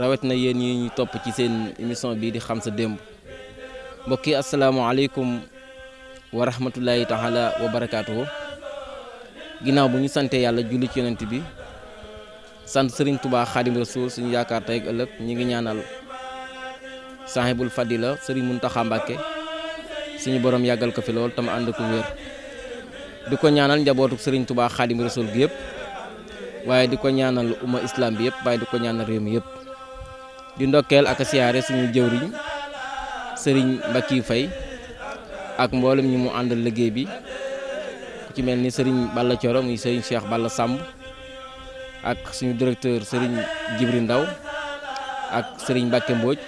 rawet na yéen yi ñu topp ci seen émission bii di xam sa démb mbokk yi asalaamaaleykum wa rahmatulahi taala wa barakaatuhu ginnaaw bu ñu sante yàlla julli ci yonent bi sant sëriñ tubaa xaadim rasuul suñu yaakaar tey ak ëllëg ñi ngi ñaanal sahibul fadila sëriñ muntaxa mbàkke suñu borom yàggal ko fi lool tam ànd ko wér. Di ko ñaanal njabootuk sëriñ tubaa xaadim rasuul gi yëpp waaye di ko ñaanal umma islam bi yëpp waaye di ko ñaanal réew mi yëpp. Di ndokkeel ak siyaare suñu jëwriñ sëriñ Mbackiou Faye ak mboolem ñi mu àndal liggéey bi ku ci mel ni sëriñ Balla Thioro muy sëriñ Cheikh Balla Samb ak suñu directeur sëriñ Jibri Ndaw ak sëriñ Mbacke Mbodj.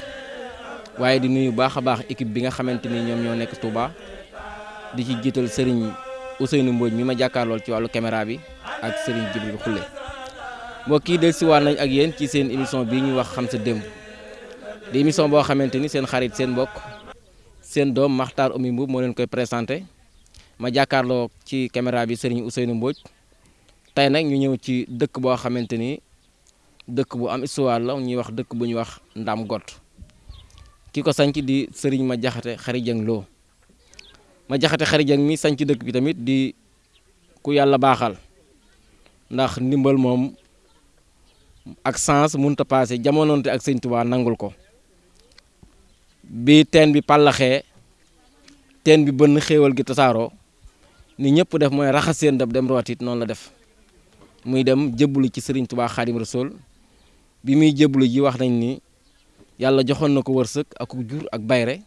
Waaye di nuyu baax a baax équipe bi nga xamante ni ñoom ñoo nekk Touba. Di ci jiital sëriñ Ousseynou Mbodj mi ma jàkkaarlool ci wàllu caméra bi ak sëriñ Jibri Xulle mbokk yi dellusiwaat nañ ak yéen ci seen émission bii ñuy wax xam sa démb. Di émission boo xamante ni seen xarit seen mbokk seen doom Makhtar Oumy Mboup moo leen koy présenté. Ma jàkkaarloo ci caméra bi Serigne Ousseynou Mbodj. Tey nag ñu ñëw ci dëkk boo xamante ni bu am histoire la ñuy wax dëkk bu ñuy wax Ndam Got ki sanc di Serigne ma jaxate xari jëng loo ma jaxate xari jëng mi sanc dëkk bi tamit di ku yàlla baaxal. Ndax ndimbal moom ak sens mënut a paase jamonoonte ak sëñ Tuubaa nangul ko. Bi teen bi pàllaxee teen bi bënn xéewal gi tasaaroo ni ñëpp def mooy raxas seen dab dem rootit noonu la def muy dem jëbbulu ci sëriñ Tuubaa Xaadim Rasuul bi muy jëbbulu ji wax nañ ni yàlla joxoon na ko wërsëg ak jur ak bayre.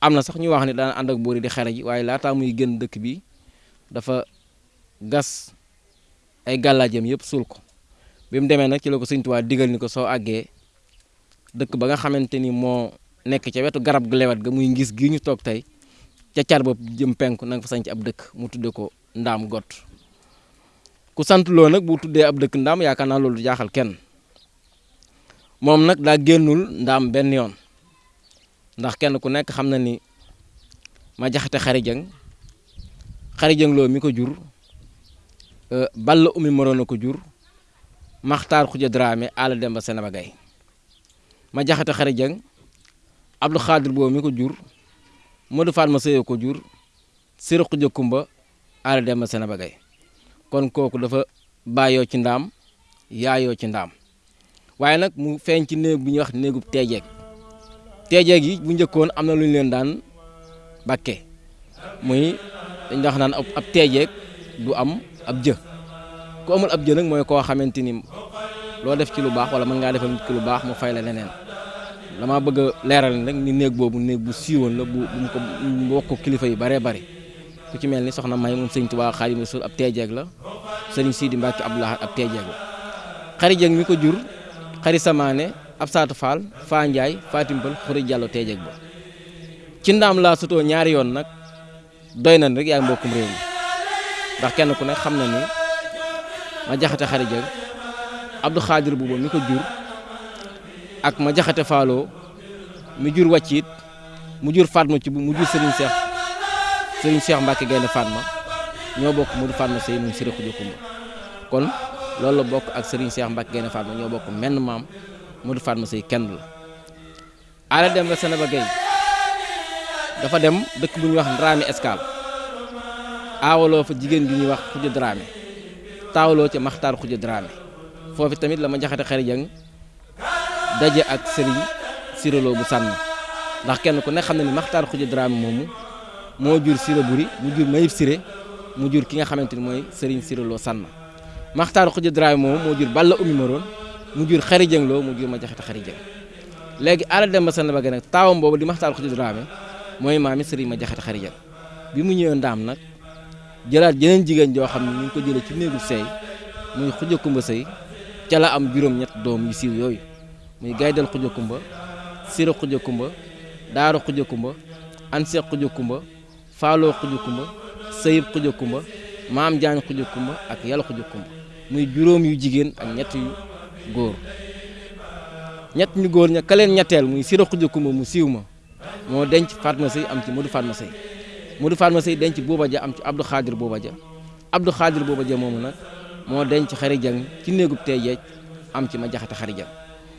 Am na sax ñu wax ni daan ànd ak buur yi di xare ji waaye laataa muy génn dëkk bi dafa gas ay gàllaajam yëpp suul ko. Bi mu nag ci la ko sëñ Tuubaa digal ni ko soo àggee dëkk ba nga xamante ni moo nekk ca wetu garab gu lewet ga muy ngis gi ñu toog tey ca car bopp jëm penku na fa sanc ab dëkk mu tudde ko ndaam got ku sant loo nag bu tuddee ab dëkk ndaam yaakaar naa loolu jaaxal kenn. Moom nag daa génnul ndaam benn yoon. Ndax kenn ku nekk xam na ni ma jaxate xarijang xarijang loo mi ko jur balla umi moroon a ko jur maxtaar xuja dramé ala demba senaba gay ma jaxate xari jang abdou xaadir boobu mi ko jur modou faat ma sëyo ko jur sira xuja kumba ala demba senaba gay kon kooku dafa bàyyoo ci ndaam yaayoo ci ndaam waaye nag mu feeñ ci néeg bu ñuy wax néegub teejeeg. Teejeeg yi bu njëkkoon am na lu ñu leen daan bakke. Muy dañ wax naan ab teejeeg du am ab jë. Ku amul ab jë nag mooy koo xamante ni loo def ci lu baax wala mën ngaa defal ki lu baax mu fay la leneen. Dama bëgg a leeral nag ni néeg boobu néeg bu siiwoon la bu bu ko bokk kilifa yi baree bari ku ci mel ni soxna May moom sëñ Tuubaa Xaadimu Rasuul ab teejeeg la sëriñ Sidi Mbàkke Abdoulaye ab teejeeg la. Xari jeeg mi ko jur xari samaane ab saatu faal faa njaay faatimbal xuri jàllo teejeeg ba. Ci ndaam laa sutoo ñaari yoon nag doy na rek yaay mbokkum réew mi. Ndax kenn ku ne xam na ni ma jaxate xari jëg abdou xaadir buuba mi ko jur ak ma jaxate faaloo mi jur wàccit mu jur Fatma ci bu mu jur sëriñ Cheikh Serigne Cheikh Mbacke Gaynde Fatma ñoo bokk mu du Fatma sëy mu siri xuju kumba kon loolu la bokk ak sëriñ Cheikh Mbacke Gaynde Fatma ñoo bokk menn maam mu du Fatma sëy kenn la. Ala dem ba Senaba Gueye dafa dem dëkk bu ñuy wax Dramé Escale. Aawaloo fa jigéen gi ñuy wax xuju Dramé. Taawaloo ca maxtaar xuja Dramé. Foofu tamit la ma jaxate xari jang daje ak sëriñ siraloo bu sànn ndax kenn ku ne xam ne ni maxtaar xuja Dramé moomu moo jur sira buri mu jur mayib siré mu jur ki nga xamante ni mooy sëriñ siraloo Sanna maxtaar xuja Dramé moomu moo jur balla umi maroon mu jur xari jang loo mu jur ma jaxate xari jang léegi ala dem ba Sanna ba nag taawam boobu di maxtaar xuja Dramé mooy maami sëriñ ma jaxate xari jang bi mu ñëwee ndaam nag jëlaat jeneen jigéen joo xam ne ñu ngi ko jëlee ci néegu sey muy xuja kumba sëy ca la am juróom-ñett doom yu siiw yooyu muy gaydal xuja kumba sira xuja kumba daara xuja kumba anseex xuja faaloo xuja kumba sëyib xuja kumba maam jaañ xuja kumba ak yàlla xuja kumba muy juróom yu jigéen ak ñett yu góor. Ñett ñu góor ña ka leen ñetteel muy Sira Xuja Kumba mu siiw ma moo denc Fatma Sey am ci Modou Fatma Sey Modou Fatma Sey denc Bouba Ja am ci Abdou Xaadir Bouba Ja. Abdou Xaadir Bouba Ja moomu nag moo denc Xari Jang ci néegub tey am ci ma jaxate Xari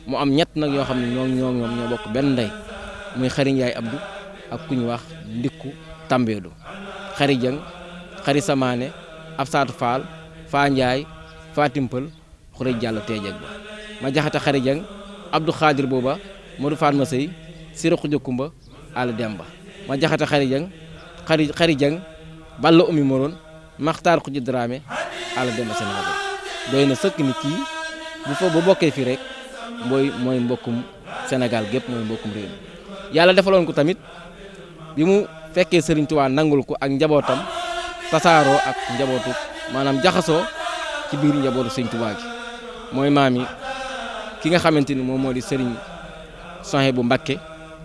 mu am ñett nag yoo xam ne ñoo ñoo ñoom ñoo bokk benn ndey muy Xari Njaay abdu ak ku wax Ndikku Tambeedu Xari Jang Xari Samaane Absaatu Faal Faa Njaay Fatimpal Xurej Jàll teejeg ba. Ma jaxate Xari Jang Abdou Khadir booba Modou Fatma Sey Sira Xuja Kumba Ala Demba. Ma jaxate Xari Jang Xari Xari Jang Balla Umi Moroon Maxtaar Xuja Dramé Ala Demba Sénégal doy na sëkk ni kii bu fa bu bokkee fii rek mooy mooy mbokkum Sénégal gépp mooy mbokkum réew yàlla defaloon ko tamit bi mu fekkee Serigne Touba nangul ko ak njabootam tasaaroo ak njabootu maanaam jaxasoo ci biir njabootu Serigne Touba gi. Mooy maam yi ki nga xamante ni moom moo di Serigne Sohe bu Mbakke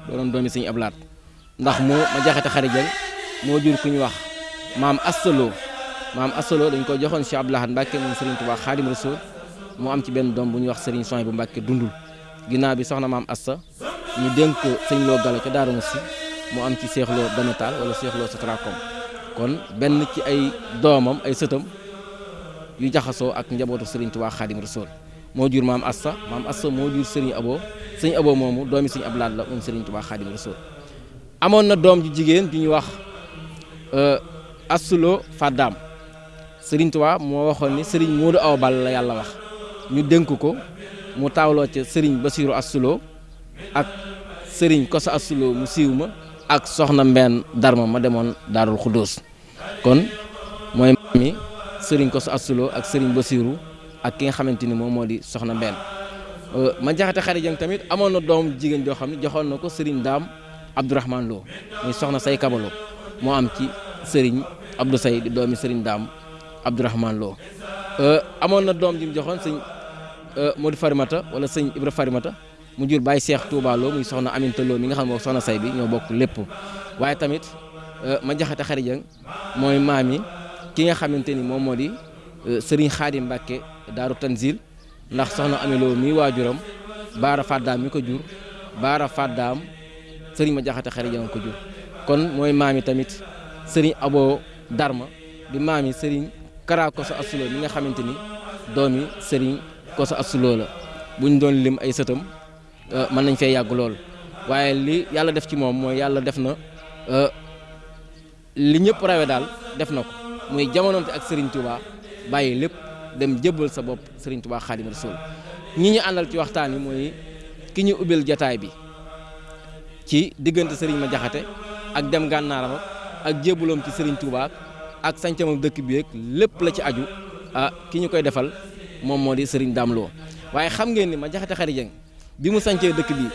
doonoon doomi Serigne Ablaat. Ndax moo ma jaxate xari jang moo jur ku ñu wax maam Assaloo maam Assaloo dañ ko joxoon Cheikh Abdoulahat Mbakke moom Serigne Touba Xaadim Rasul mu am ci benn doom bu ñuy wax Serigne bu Mbakke dundul. Ginnaaw bi soxna maam Assa ñu dénk ko sëñ Lo Galo ca mu am ci Cheikh Lo Danatal wala Cheikh Lo kon benn ci ay doomam ay sëtam yu jaxasoo ak njabootu Serigne Touba Xaadim Rasul moo jur maam Assa maam Assa moo jur Serigne Abo. Sëñ Abo moomu doomi sëñ Ablaat la moom Serigne Touba Xaadim Rasul amoon na doom ju jigéen ju ñuy wax Assulo Fadam. Serigne Touba moo waxoon ni Serigne Modou Awa Ball la yàlla wax. Ñu dénk ko mu taawloo ca Serigne Basiru Assulo ak Serigne Kosa Assulo mu siiw ma. Ak Soxna Mbenn Darma ma demoon Daarul Xuddoos kon mooy mi Serigne Koso Assulo ak Serigne Basiru ak ki nga xamante ni moom moo di Soxna Mbenn ma jaxate xari jang tamit amoon na doom jigéen joo xam ne joxoon na ko Serigne Daam Abdourahman loo Soxna Say Kabalo moo am Serigne Abdou di doomi sëriñ Daam Abdourahman Lo. Amoon na doom ji joxoon sëñ Modou Farimata wala sëñ Ibra Farimata mu jur Baye Cheikh Touba Lo muy soxna Aminta Lo mi nga xam ne soxna say bi ñoo bokk lépp waaye tamit ma jaxate xari jang mooy maam yi ki nga xamante ni moom moo di Serigne Khadim Mbacke Daaru Tanzil ndax soxna amiloo mi waajuram Baara Faddaam mi ko jur Baara Faddaam Serigne ma jaxate xari jang ko jur kon mooy maam yi tamit Serigne Abo Darma di maam yi Serigne Kara Koso Assulo mi nga xamante ni doomi Serigne Koso Assulo la bu ñu doon lim ay sëtam mën nañ fee yàgg lool. Waaye li yàlla def ci moom mooy yàlla def na li ñëpp rawe daal def na ko. Muy jamonoonte ak Serigne Touba bàyyi lépp dem jébbal sa bopp Serigne Touba Xaadim Rasul ñi ñu àndal ci waxtaan wi mooy ki ñu ubbil jataay bi ci diggante Serigne ma jaxate ak dem gànnaaram ak jébbaloom ci Serigne Touba ak sancamam dëkk bi ak lépp la ci aju ah ki ñu koy defal moom moo di Serigne Dame Lo. Waaye xam ngeen ma jaxate xari jëng bi mu sancee dëkk bi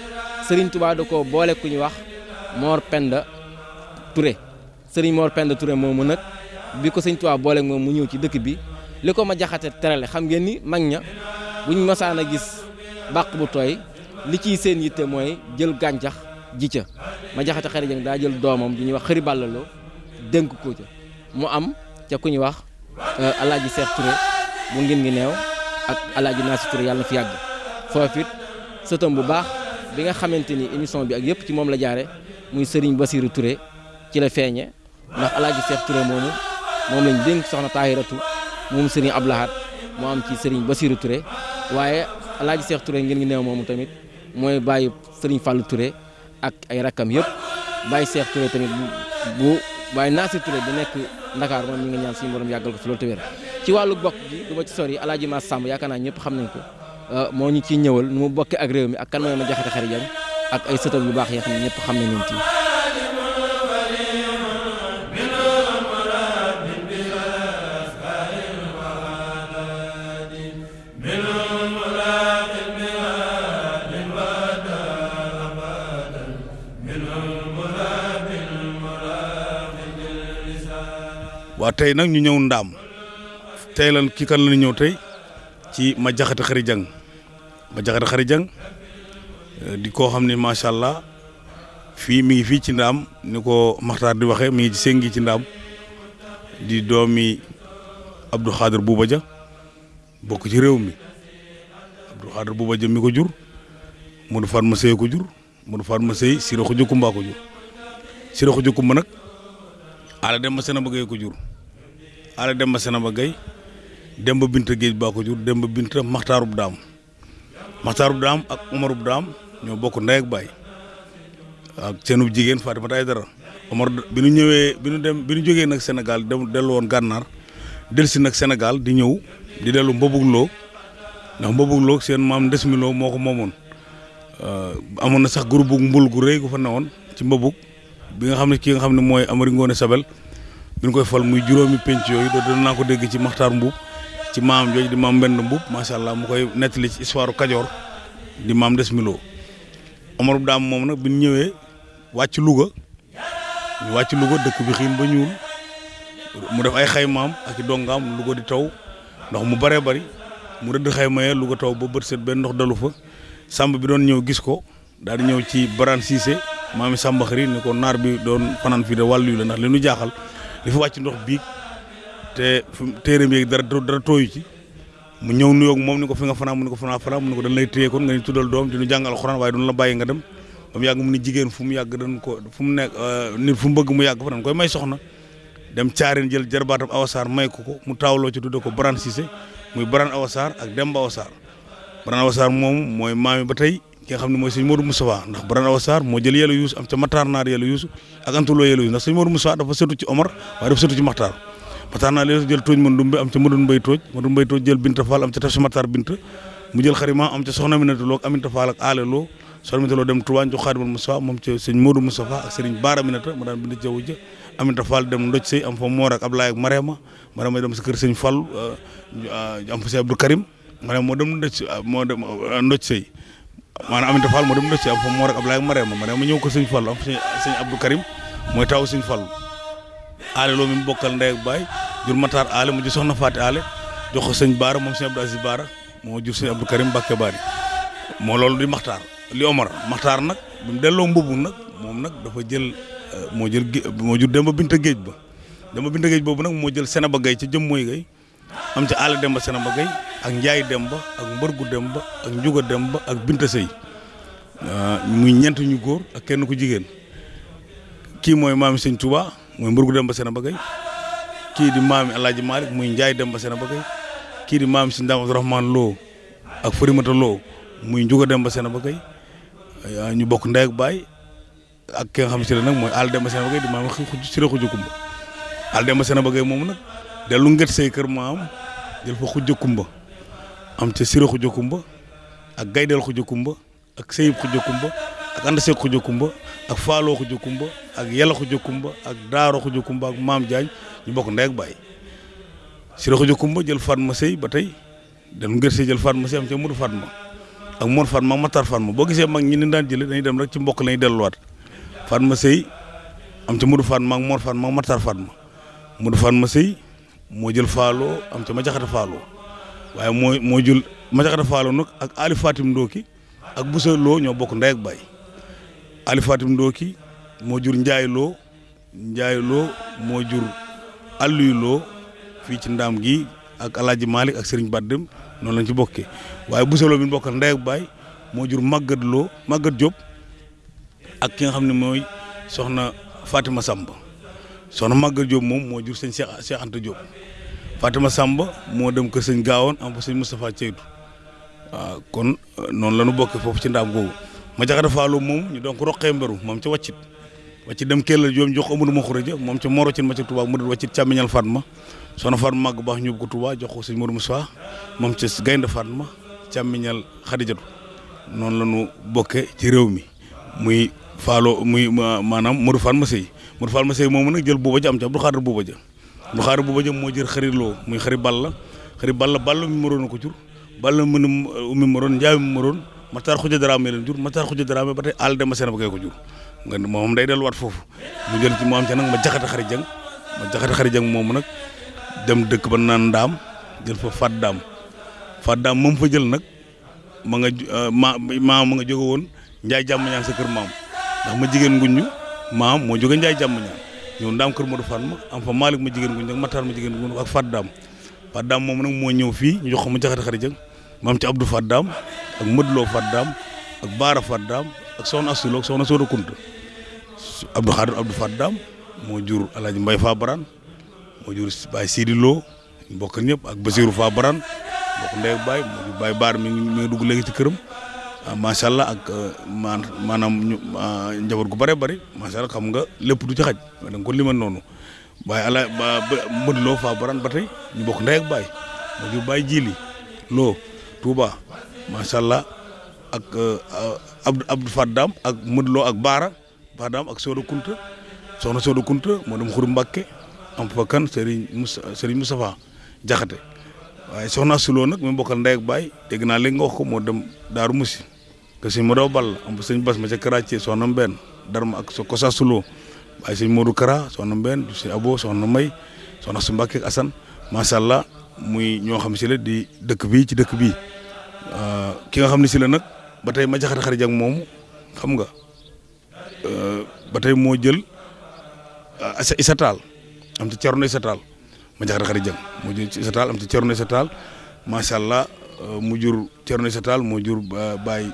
sëriñ Touba da ko boole ku ñu wax Mor Penda Touré. Sëriñ Mor Penda Touré moomu nag bi ko Serigne Touba boole moom mu ñëw ci dëkk bi li ko ma jaxate terale xam ngeen ni mag ña buñ mosaan a gis bàq bu tooy li ciy seen yitte mooy jël gàncax ji ca. Ma jaxate xari jëng daa jël doomam di ñuy wax xëri bàllaloo dénk ko ca. Mu am ca ku ñuy wax alaaji Seex Touré bu ngin ngi neew ak alaaji Naasi Touré yàlla fi yàgg. Foofu it sëtam bu baax bi nga xamante ni émission bi ak yëpp ci moom la jaare muy Serigne Basiru Touré ci la feeñe ndax alaaji Seex Touré moomu moom lañ dénk soxna Taahiratu moom Serigne Ablahat moo am ci Serigne Basiru Touré waaye alaaji Seex Touré ngeen ngi neew moomu tamit mooy bàyyi Serigne Fallou Touré ak ay rakkam yëpp bàyyi Seex Touré tamit bu waaye Naasir Touré bu nekk Ndakaar moom ñi nga ñaan suñu borom yàggal ko fi loolu te ci wàllu bokk gi du ma ci sori yaakaar naa ñëpp xam nañ ko moo ñu ciy ñëwal mu bokkee ak réew mi ak kan mooy ma jaxate xari jang ak ay sëtam yu baax yoo xam ne ñëpp xam nañ leen ci. Waa tey nag ñu ñëw ndaam. Tey lan kii kan la ñëw tey? Ci ma jaxate xari jang ma jaxate xari jang di koo xam ne macha allah fii mi ngi fii ci ndaam ni ko Maxtaar di waxee mi ngi séngi ci ndaam di doomi Abdou Khadir Bouba Dia bokk ci réew mi. Abdou Khadre Bouba Dia mi ko jur Modou Fatma Seye ko jur Modou Fatma Seye Siré Khoudia Koumba ko jur. Siré Khoudia Koumba nag Ala Demba Senaba Gueye ko jur. Ala Demba Senaba Gueye Demba Binta Géej baa ko jur Demba Binta Maxtaarub Daam. Maxtaarub Daam ak Omarub Daam ñoo bokk ndey ak baay. Ak seenub jigéen Fatimata Aydara Omar bi ñu ñëwee bi ñu dem bi ñu jógee nag Sénégal dem dellu woon gànnaar nag Sénégal di ñëw di dellu Mbobug Lo. Ndax Mbobug Lo seen maam Ndesmi Lo moo ko na sax groupe bu mbul gu rëy gu fa newoon ci Mbobug bi nga xam ne ki nga xam ne mooy Amari Sabel. Bi ñu koy fal muy juróomi penc naa ko dégg ci Mbuub ci maam jooju di maam Mbend mbub macha allah mu koy nettali ci histoire Kajoor di maam des Lo Omar daam moom nag bi ñu ñëwee wàcc Louga ñu wàcc Louga dëkk bi xiin ba ñuul mu def ay xaymaam ak i dongaam Louga di taw ndox mu bëree bëri mu rëdd xayma yee Louga taw ba bët set benn ndox dalu fa. Sàmb bi doon ñëw gis ko daal di ñëw ci Barane Cissé maami sàmba xëri ni ko naar bi doon fanaan fii de wàllu la ndax li nu jaaxal li fi wàcc ndox biig te fi téeram yeeg dara dara tooyu ci. Mu ñëw nuyoog moom ni ko fi nga fanaan mu ni ko fanaan fanaan mu ni ko dañ lay téye kon nga ni tuddal doom di nu jàngal alxuraan waaye duñu la bàyyi nga dem. Ba mu yàgg mu jigéen fu mu yàgg dañ ko fu mu nekk nit fu mu bëgg mu yàgg fa dañ koy may soxna. Dem caareen jël jarbaatam awasaar may ko ko mu taawloo ci tudde ko Barane Cissé muy Barane awasaar ak Demba awasaar Barane awasaar moom mooy maami ba tey ki xam ne mooy sëñ Modou Moustapha ndax Barane awasaar moo jël yàlla yuusu am ca Matar Naar yàlla yuusu ak antuloo yàlla yuusu ndax sëñ Modou Omar waaye dafa setu ci Matar Naar yàlla jël tooj man dumbe am ca Madun Mbay tooj Madun Mbay tooj jël Binta faal am ca taf si Matar Binta mu jël xarima am ca soxna Aminata Lo ak Aminata Fall ak Aale Lo soxna Aminata Lo dem Touba jox Xaadimal Moustapha moom ca sëñ Modou Moustapha dem ndoj am fa sa kër sëñ Fall am fa si Abdou Karim moo dem ndoj moo dem ndoj sëy maanaam Aminata Fall moo dem ndoj sëy am fa Moor ak Ablaye ak ko sëñ Fall am fa sëñ Karim mooy taw sëñ Fall. Aale loo mi mu bokkal ndey ak baay jur Matar aale mu jur soxna Faati aale jox ko sëñ Baara moom sëñ Abdou Aziz Baara moo jur sëñ Abdou Karim Mbàkke Baari moo loolu di Maxtaar li Omar. Maxtaar nag bi mu delloo mbubu nag moom nag dafa jël moo jël moo jur Demba Binta Géej ba. Demba Binta Géej boobu nag moo jël Senaba Gay ca jëm mooy gay am ca Aale Demba Senaba Gay ak Njaay Demba ak Mbërgu Demba ak Njuga Demba ak Binta Sëy. Muy ñeent ñu góor ak kenn ku jigéen. Kii mooy maam sëñ muy mburgu demba seen a kii di maami Alaaji Malick muy njaay dem ba seen kii di maami si ndaam Abdourahmane Lo ak Farimata Lo muy njuga dem ba seen a bëggay ñu bokk ndey ak baay ak xam si ne nag mooy àll dem ba seen a ba seen moom nag dellu ngët say kër maam jël fa xujja kumba am ca siré xujja kumba ak gaydel xujja kumba ak sëyib xujja kumba ak Anda Seck Khoudia Koumba ak Faaloo Khoudia Koumba ak Yàlla Khoudia Koumba ak Daaro Khoudia Koumba ak Maam Diagne ñu bokk ndey ak baay. Siré Khoudia Koumba jël Fatma Sey ba tey dellu nget say jël Fatma Sey am ca Modou Fatma ak Mor Fatma Matar Fatma. Boo gisee mag ñi ni daan jëlee dañuy dem rek ci mbokk lañuy delluwaat. Fatma Sey am ca Modou Fatma ak Mor Fatma Matar Fatma. Modou Fatma Sey moo jël Faaloo am ca Majaxate Faaloo waaye moo moo jël Majaxate Faaloo nag ak Ali Fatim Ndoki ak Boussa Lo ñoo bokk ndey ak baay Ali Fatim ki moo jur Njaay Loo Njaay Loo moo jur Alluy Loo fii ci ndaam gi ak Alaaji Malick ak Serigne Badem noonu lañ ci bokkee. Waaye Boussa Lo bi ñu bokkal ndey ak baay moo jur Maguette Loo Maguette Diop ak ki nga xam ne mooy soxna Fatima Samba. Soxna Maguette Diop moom moo jur sëñ Cheikh Cheikh Anta Diop. Fatima moo dem kër sëñ Gaawoon am fa sëñ Moustapha Ceytu. Kon noonu la ñu bokkee foofu ci ndaam googu. Ma jaxate faaloo moom ñu donc roqee mberu moom ca waccit. Waccit dem Kell Diop jox Amadou Makhourédia moom ca Moro Cin ma ca Touba mu dul wàccit càmmiñal Fatma. Soxna Fatma màgg baax ñu ko Touba jox ko sëñ Modou Moussa moom ca Gaynde Fatma càmmiñal Xadijatu. Noonu la ñu bokkee ci réew mi. Muy faaloo muy maanaam Modou Fatma Sey Modou Fatma Sey moomu nag jël buuba ja am ca Abdou Khadre buuba ja. Abdou Khadre buuba ja moo jël xariloo muy xari balla. Xari balla balla mi moroon ko jur. Balla mën umi moroon njaay mi moroon. Matar Khoudia Dramé leen jur Matar Khoudia Dramé ba tey Al Demba Senaba Gay ko jur. Moom day delluwaat foofu. Mu jël ci mu am ca nag ma jaxata xari jang ma jaxate xari jang moomu nag dem dëkk ba naan ndaam jël fa fat daam. Fat daam moom fa jël nag ma nga ma maam ma nga jóge woon njaay jàmm ñaan sa kër maam. Ndax ma jigéen nguñu maam moo jóge njaay jàmm ñaan ñëw ndaam kër Modou Fatma am fa Malick ma jigéen nguñu ak Matar ma jigéen nguñu ak fat daam. Fat daam moom nag moo ñëw fii ñu jox ma jaxata xari jang maam ci Abdou fat daam ak Mëdloo Faddaam ak Baara Faddaam ak soxna Assuloo ak soxna Sooda Kunta. Abdou Xaadir Abdou Faddaam moo jur Alaaji Mbay Fa Baran moo jur Baay Sidi Lo ñëpp ak Basiru Fa Baran mbokk ndey ak baay moo jur Baay Baar mi ngi dugg léegi ci këram. Macha allah ak maan maanaam ñu njaboot gu bare bari macha allah xam nga lépp du ci xaj da ko limal noonu. Waaye ala ba Mëdloo Fa Baran ba tey ñu bokk ndey ak baay moo jur Baay Jili Lo Touba macha allah ak Abdou Abdou Faddaam ak Mëdloo ak Baara Faddaam ak Sooda Kunta soxna Sooda Kunta moo dem Xuru Mbàkke am fa kan Serigne Serigne Moustapha Jaxate waaye soxna Suloo nag mi bokkal ndey ak baay dégg naa léegi nga wax ko moo dem Daaru Musi que sëñ Modou Ball am fa sëñ Bas ma ca Karaacee soxna Mbenn Darma ak so Kosa Suloo waaye sëñ Modou Kara soxna Mbenn sëñ Abo soxna May soxna su Mbàkke ak Assane macha allah muy ñoo xam si la di dëkk bii ci dëkk bii. Ki nga xam ne si la nag ba tey ma jaxate xarit jang moomu xam nga ba tey moo jël Issa Tall am ci Cerno Issa Tall. Ma jaxate xarit jang moo jël Issa Tall am ci Cerno Issa Tall. Macha allah mu jur Cerno Issa Tall moo jur Baye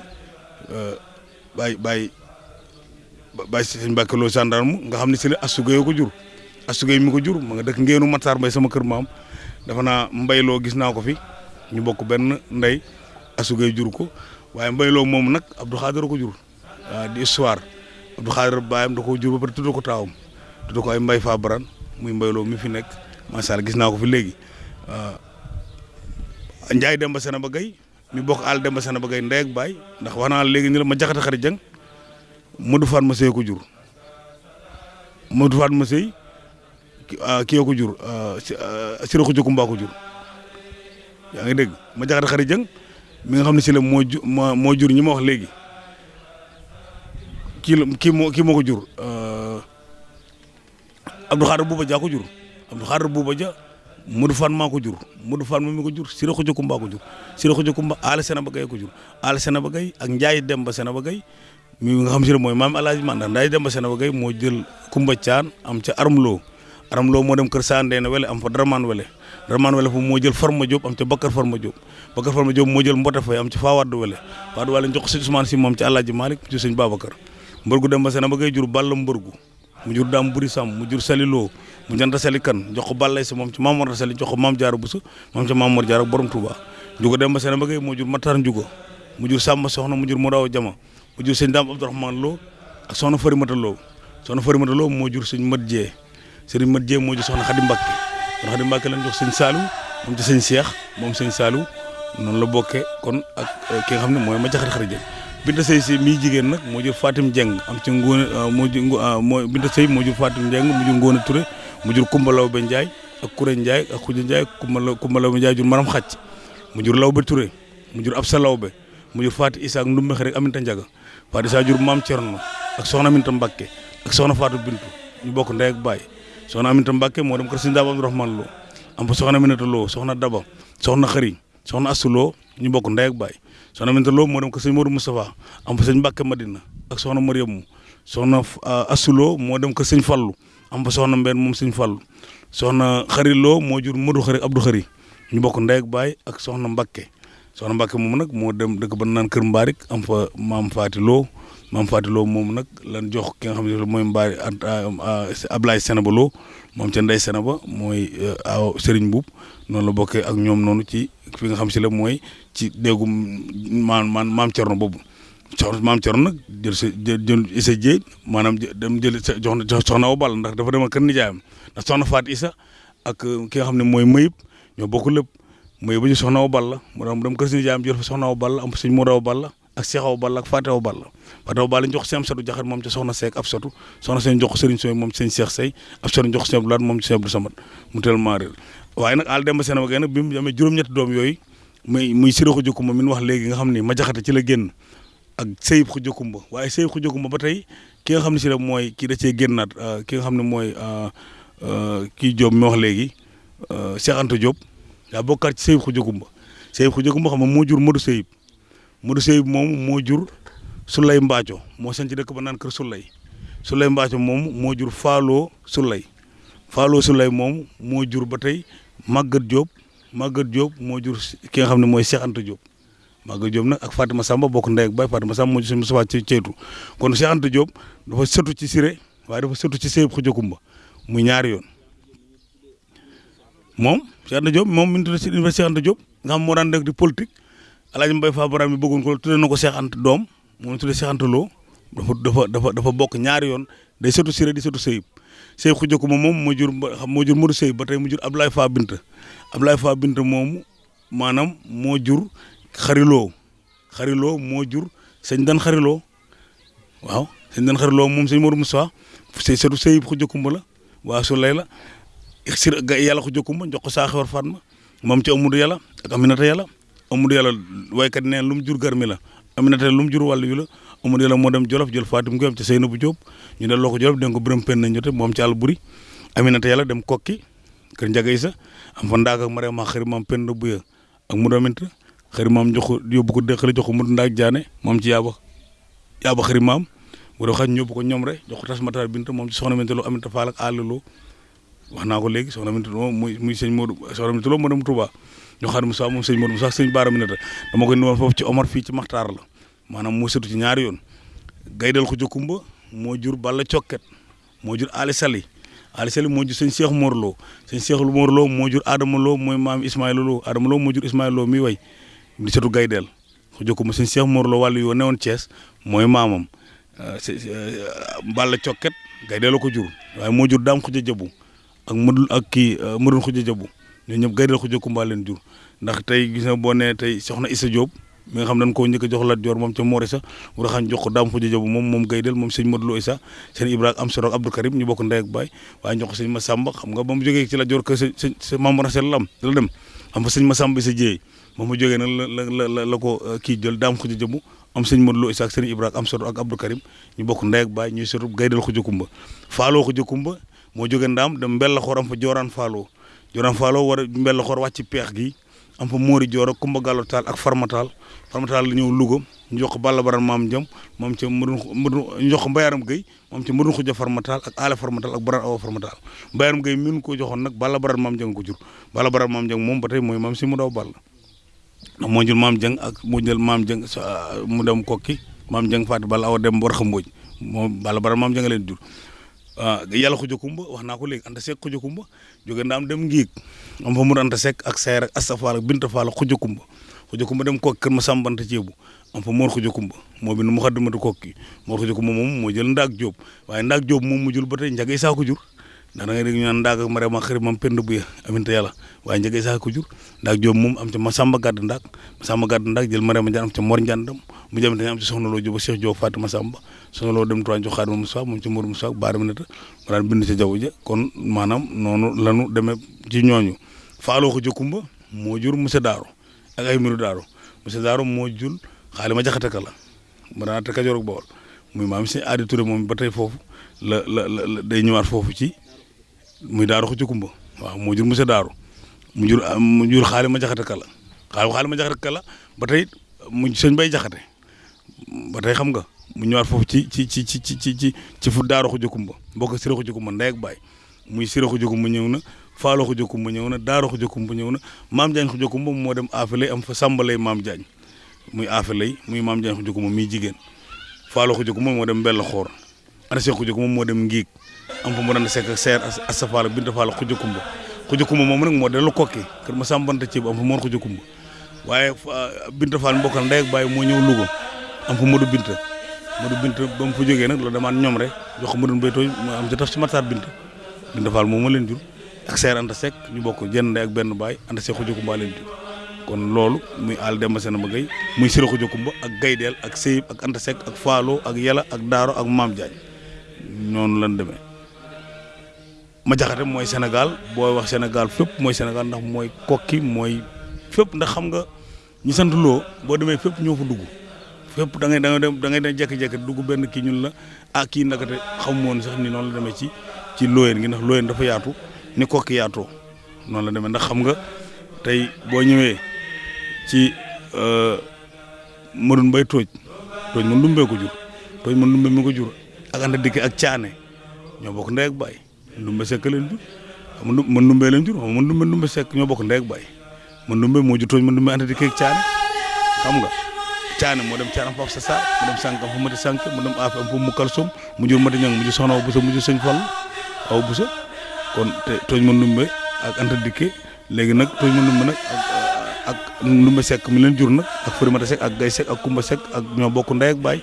Baye Baye Baye Sëñ Mbàkke Lo gendarme nga xam ne si la Asugay ko jur. Asugay mi ko jur ma nga dëkk ngeenu Matar Mbay sama kër maam dafa naa mbayloo gis naa ko fi ñu bokk benn ndey Asugay jur ko. Waaye mbayloo moom nag Abdou Khadir ko jur. Di histoire. Abdou Khadir baayam da koo jur ba pare tudd ko taawam. Tudd ko ay mbay fa baran muy mbayloo mi fi nekk. Macha allah gis naa ko fi léegi. Njaay Demba Sena ba gay mi bokk àll Demba Sena ba gay ndey ak baay. Ndax wax naa léegi ni la ma jaxate xarit jang Modou Fatma Sey ko jur. Modou Fatma Sey kii ko jur Sira ko Kumba ko jur. Yaa ngi dégg? Ma jang mi nga xam ne si la moo ju moo jur ñi ma wax léegi. Kii la kii moo kii moo ko jur Abdou Khadir Bouba Dia ko jur. Abdou Khadir Bouba Dia Modou Fan maa ko jur. Modou Fan moom mi ko jur Sira Xuja Kumba ko jur. Sira Xuja Kumba Aale Sena ba Gay ko jur. Aale Sena ba Gay ak Gay mi nga xam si mooy maam Alaaji Man ndax Njaay Demba Sena ba Gay moo jël Kumba Caan am ca Armloo Armloo moo dem kër Sandeen wele am fa Daraman wele. Daraman wele fu moo jël Farma Diop am ca Bakar Farma Diop. Bakar Farma Diop moo jël Mbota Fay am ca Fawad wele. Wele jox ko si Ousmane si moom ci sëñ mbërgu Demba seen ba Gay jur Balla mbërgu mu mu jur saliloo mu janta sali kan jox ko ballay moom ci Maam Mor Sali jox ko Maam Jaara Buso moom ca Maam Mor Jaara borom Touba njugo Demba Sena ba Gay moo jur Matar njugo mu jur Samba Soxna mu jur Modaw Jama mu jur sëñ Daam Abdourahmane Lo ak soxna Farimata Lo. Soxna Farimata Lo moo jur sëñ Mat Jee. Sëriñ Mat Jee moo jur soxna Xadi Mbàkke soxna Xadi Mbàkke lañ jox sëñ Saliou moom ci sëñ Cheikh moom sëñ Saliou noonu la bokkee kon ak ki nga xam ne mooy ma jaxati xarit Binta Sey si mii jigéen nag moo jur Fatim Dieng am ci ngóone moo jur moo Binta Sey jur Fatim Dieng mu jur Ngóone Touré mu jur Kumba Lawbe Ndiaye ak Kuré Ndiaye ak Xuja Ndiaye Kumba Law Kumba Lawbe Ndiaye jur Maram Xacc mu jur Lawbe Touré mu jur Absa Lawbe mu jur Faati Isa ak Ndumbe Xare Aminta Ndiaga. Faati Isa jur Maam Cerno ak Soxna Aminta Mbakke ak Soxna Fatou Bintu ñu bokk ndey ak baay Soxna Aminta Mbakke moo dem kër Sëñ Daaba Abdourahmane Lo am fa Soxna Aminata Lo Soxna Daba Soxna Xëri Soxna Assu Lo ñu bokk ndey ak baay soxna Aminta Lo moo dem ko sëñ Modou Moustapha am sëñ Mbàkke Madina ak soxna Mariamu soxna Assulo moo dem ko sëñ Fallu am fa soxna Mbène moom sëñ Fallu soxna Xari Lo moo jur Modou Xari Abdou Xari ñu bokk ndey ak baay ak soxna Mbàkke soxna Mbàkke moom nag moo dem dëkk ba naan Kër Mbaarik am fa maam Faati Lo maam Faati Lo moom nag lan jox ki nga xam ne mooy Mbaari Ablaye Senaba Lo moom ca Ndey Senaba mooy aw Serigne Boub noonu la bokkee ak ñoom noonu ci fi nga xam si la mooy ci déggu maan maan maam Cerno boobu. Soxna maam Cerno nag jël jël Issa Dieye maanaam dem jël jox soxna Balla ndax dafa demal kër nijaayam. Ndax soxna Faat Issa ak ki nga xam ne mooy Mayib ñoo bokk lépp. Mayib ba ñu soxna Awa Balla mu dem kër si nijaayam jël soxna Awa Balla am sëñ Modou Awa Balla ak Cheikh Awa Balla ak Fatou Fatou Awa Balla ñu jox si am satu jaxat moom ca soxna Seck ab satu soxna seen jox ko Serigne Soy moom sëñ Cheikh Sey ab satu jox ko Abdou Lahad moom ci Abdou Samad mu tellement réer. Waaye nag àll Demba Sena ba gay nag bi mu amee juróom-ñetti doom yooyu muy muy Siré Khoudia Koumba mi wax léegi nga xam ni ma jaxate ci la génn ak Seyib Khoudia Koumba waaye Seyib Khoudia Koumba ba tey ki nga xam ne si la mooy kii da cee génnaat ki nga xam ne mooy kii Diop mi wax léegi Cheikh Anta Diop daa bokkaat ci Seyib Khoudia Koumba Seyib Khoudia Koumba xam moo jur Modou Seyib Modou Seyib moom moo jur Souley Mbaaco moo sañ ci dëkk ba naan kër Souley Souley Mbaaco moom moo jur Fallou Souley Fallou Souley moom moo jur ba tey Maguette Diop. Maguette Diop moo jur ki nga xam ne mooy Cheikh Anta Diop. Maga Diop nag ak Fatima Samba bokk ndey ak baay Fatima Samba moo ci sëñ Moustapha ci kon Cheikh Anta Diop dafa ci Siré waaye dafa sëtu ci Seyib Koumba muy ñaari yoon. Moom Cheikh Anta Diop moom mi ngi tudd si nga xam moo daan nekk di politique. El Hadj Mbaye Fall Baram mi bëggoon ko tuddee na ko Cheikh doom moom tuddee Cheikh Anta Lo. Dafa dafa dafa bokk ñaari yoon day sëtu Siré di sëtu Seyib. Seyib Khoudia Koumba moom moo jur moo jur Modou Seyib ba tey mu jur Abdoulaye Fa Binta. Abdoulaye Fa Binta moomu maanaam moo jur xariloo xariloo moo jur sëñ dan xariloo waaw sëñ dan xariloo moom sëñ Modou Moussa sëy sëtu Seyib Khoudia Koumba la waa su lay la. Sir ga yàlla Khoudia Koumba jox ko saaxewar Fatma moom ci Amadou yàlla ak Aminata yàlla Amadou yàlla waykat neen lu mu jur garmi la. Aminata lu mu jur wàllu yu la Amadou yàlla moo dem Jolof jël Fatim Gueye am ci Seynabou Diop ñu delloo ko Jolof den ko pen nañ jote moom ci àll buri Aminata yàlla dem kokki kër Njaga Isa am fa ndaag ak Mariama xëri maam Penda Buya ak mu domint xëri maam jox ko yóbbu ko dëkkale jox ko mu ndaag jaane moom ci yaaba yaaba xëri maam. Bu dee xaj ñóbbu ko ñoom rek jox ko tas mataar binta moom ci soxna Minta Lo Aminta Fall ak naa ko léegi soxna Minta Lo muy sëñ Modou soxna Minta Lo moo dem Touba ñu xaar Moussa moom sëñ Modou Moussa sëñ Baara dama koy foofu ci Omar fii ci Maxtaar la. Maanaam moo sëtu ci ñaari yoon. Gaydal ko jokkumba moo jur Balla Cokket moo jur Ali Sali. Ali Sali moo jur sëñ Cheikh Mor Lo. Sëñ Cheikh Mor Lo moo jur Adama Lo mooy maam Ismaïla Lo. Adama Lo moo jur Ismaïla Lo mi way di gaydeel ko jokkumba sëñ Cheikh Mor Lo wàllu yoo newoon Thiès mooy maamam. Balla la ko jur. Moo jur xuja jabu ak ak mëdul xuja jabu ñooñu ñëpp gaydeel xuja kumba leen jur. Ndax tey gis na boo nee tey soxna Issa Diop mi nga xam dañ koo njëkk a jox Lat Joor moom ca Moori sa bu raxañ jox ko daam xuja jabu moom moom gaydeel moom sëñ Modou Lo Issa sëñ Ibrahima am soro ak Abdou Karim ñu bokk ndey ak baay waaye jox ko sëñ Massamba. Xam nga ba mu jógee ci Lat Joor kër sëñ Maam Rasel lam la dem. Xam nga sëñ Massamba Issa Dieye moom mu jógee la la la la ko kii jël daam xuja jabu am sëñ Modou Lo Issa ak am soro ak Abdou Karim ñu bokk ndey ak baay ñuy sotu gaydeel xuja kumba faaloo xuja kumba moo jógee ndaam dem mbella xoor am fa jooraan faaloo jooraan faaloo war a mbella xoor wàcc peex gi am fa Mori Joor ak Kumba Gallo Taal ak la ñëw Louga ñu jox ko Balla moom ca Madun Madun ñu jox ko Mbayaram Gueye moom ca Madun Xuja Farmataal ak Aale Farmataal ak Baran Awa Farmataal Mbayaram Gueye min ko joxoon nag Balla Baran maam Jang ko jur. Balla Baran maam Jang moom ba tey mooy maam si mu daw Balla moo jël maam Jang ak moo jël maam Jang mu dem kokki maam Jang Faati Balla Awa dem war xam mbooj moom Balla Baran maam Jang leen jur waaw yàlla xuja kumba wax ko léegi anta sekk xuja kumba jóge ndaam dem ngiig am fa mur anta sekk ak sayar ak asta faal ak binta faal ak xuja kumba xuja kumba dem kokki kër ma sàmbanta ceebu am fa moor xuja kumba moo bi nu mu kokki moor xuja kumba moom moo jël ndaag jóob waaye ndaag jóob moom mu jul ba tey njagay saa ko jur da ngay ñu naan ndaag ak mare ma xëri mam pend bu ya aminta yàlla waaye njagay saa ko jur ndaag jóob moom am ca ma sàmba gàdd ndaag ma sàmba gàdd ndaag jël mare ma jaan ca mor njàndam mu jëm am ci soxna loo jóba Cheikh Diop Fatima Samba soxna loo dem tuwaan jox Xaadima Moussa moom ci Mourou Moussa baara mi nata ma daan bind ca jaww ja kon maanaam noonu lanu demee ci ñooñu. Faaloo ko jokkumba moo jur monsieur Daaro ak ay miru Daaro monsieur Daaro moo jur xaali ma jaxate ka la ma daan te Kajoor ak Bawol. Muy maam si Aadi Touré moom ba tey foofu la la la day ñëwaat foofu ci muy Daaro ko jokkumba waaw moo jur monsieur Daaro mu jur mu jur xaali ma jaxate ka la. Xaali xaali ma jaxate ka la ba tey mu sëñ bay jaxate. Ba tey xam nga mu ñëwaat foofu ci ci ci ci ci ci ci fu daaro xuja kumba mbokk sira xuja kumba ndey ak baay muy sira xuja kumba ñëw na faalo xuja kumba ñëw na daaro xuja kumba ñëw na maam jaañ xu kumba moo dem aafalay am fa sàmbalay maam jaañ muy aafalay muy maam jaañ xuja kumba muy jigéen faalo xuja kumba moo dem mbell xoor ana see xuja kumba moo dem ngiig am fa mu daan sekk ak seer asa faala binta faala xuja kumba xuja kumba moom nag moo dellu kokki kër ma sàmbanta ci am fa moor xu kumba waaye binta faal mbokkal ndey ak baay moo ñëw lugo am fa modu Binta Modou Binta ba mu fa jógee nag la demaat ñoom rek jox Modou Mbaytooy mu am ca taf ci Matar Binta Binta Fall moom ma leen jur ak Seer Anta Seck ñu bokk ndey ak benn baay Anta Seck Xuja Kumba leen jur. Kon loolu muy àll demba seen ba gay muy Sira Xuja Kumba ak Gaydeel ak Seyib ak Anta Seck ak Faalo ak Yala ak Daaro ak Maam Jaañ noonu lan demee. Ma jaxate mooy Sénégal booy wax Sénégal fépp mooy Sénégal ndax mooy kokki mooy fépp ndax xam nga ñi sant loo boo demee fépp ñoo fa dugg fépp da ngay da ngay da ngay dem jékki-jékki dugg benn kii ñun la ah kii ndakate xamu woon sax ni noonu la demee ci ci looyeen gi ndax looyeen dafa yaatu ni kokki yaatoo noonu la demee. Ndax xam nga tey boo ñëwee ci Madun Mbay tooj tooj man dumbee ko jur tooj man dumbe mi ko jur ak anda dikk ak caane ñoo bokk ndey ak baay ndumbe sekk leen jur man dumbee leen jur man dumbe ndumbe sekk ñoo bokk ndey ak baay man dumbe moo jur tooj man dumbe anda dikk ak caane xam nga caane moo dem caanam foofu sa saar mu dem sànq am fa mati sànq mu dem aaf am mu kalsum mu jur mati ñang mu soxna aw busa mu jur sëñ aw busa kon tooñ ma ndumbe ak anta dikke léegi nag tooñ ma ndumbe nag ak ndumbe sekk mi leen jur nag ak Farimata Sekk ak Gay Sekk ak Kumba Sekk ak ñoo bokk ndey ak baay.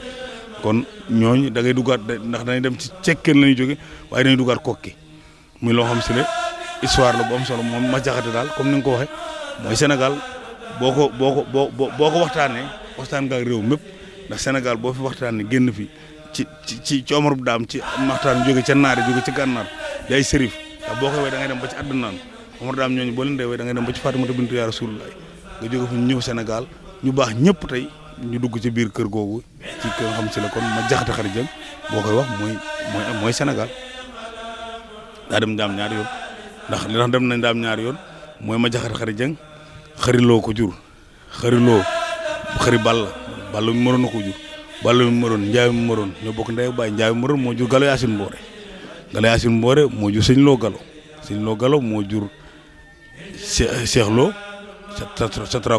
Kon ñooñu da ngay duggaat ndax dañuy dem ci cekkeen la ñuy jóge waaye dañuy duggaat kokki muy loo xam si ne histoire la bu am solo moom ma jaxate daal comme ni nga ko waxee mooy Sénégal boo ko boo ko boo boo ko waxtaanee waxtaan nga ak réew mépp ndax Sénégal boo fi waxtaanee génn fi ci ci ci ci Omar bu daam ci waxtaan jóge ca naari jóge ci gànnaar yaay sërif. Ndax boo ko wee da ngay dem ba ci àddunaan Omar daam ñooñu boo leen dee wee da ngay dem ba ci Fatimata bintu yaa Rasulullah nga jóge fi ñëw Sénégal ñu baax ñëpp tey ñu dugg ci biir kër googu ci kër xam si la kon ma jëng boo koy wax mooy mooy mooy Sénégal. Daa dem ndaam ñaari yoon. Ndax li tax dem nañ ndaam ñaari yoon mooy ma jaxate xarit jëng ko jur xariloo xari Balla Balla mi moroon na ko jur. Balla mi moroon njaay mi moroon ñoo bokk ndey baay. Moroon moo jur galo yaasin mboore. Galo yaasin mboore moo jur sëñ loo galo sëñ moo jur Cheikh Lo sa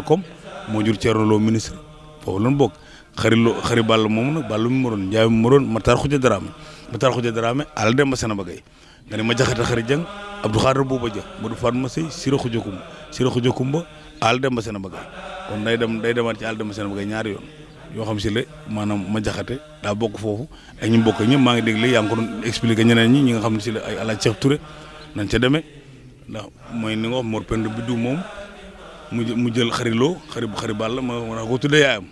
moo jur Thierno Lo ministre. Foofu lan bokk. Xari loo xari ball moom nag Balla mi moroon njaay mi moroon Matar Xuja Dramé. Matar Xuja Dramé àll dem ba gay nga ne ma jaxate xari jëng Abdou Xaadir Bouba Dia Modou Fatma Sey Sira Xuja Kumba Sira Xuja Kumba àll dem ba sena gay kon day dem day demaat ci àll dem ba sena ba gay ñaari yoon. Yoo xam si la maanaam ma jaxate daa bokk foofu ak ñu bokk ñëpp maa ngi yaa ngi ko doon expliqué ñeneen ñi ñi nga xam si la ay alaaj Cheikh Touré nañ ca demee. Ndax mooy ni nga Mor Penda Biddu moom mu mu jël xariloo xari xari bàll ma ma ko tuddee yaayam.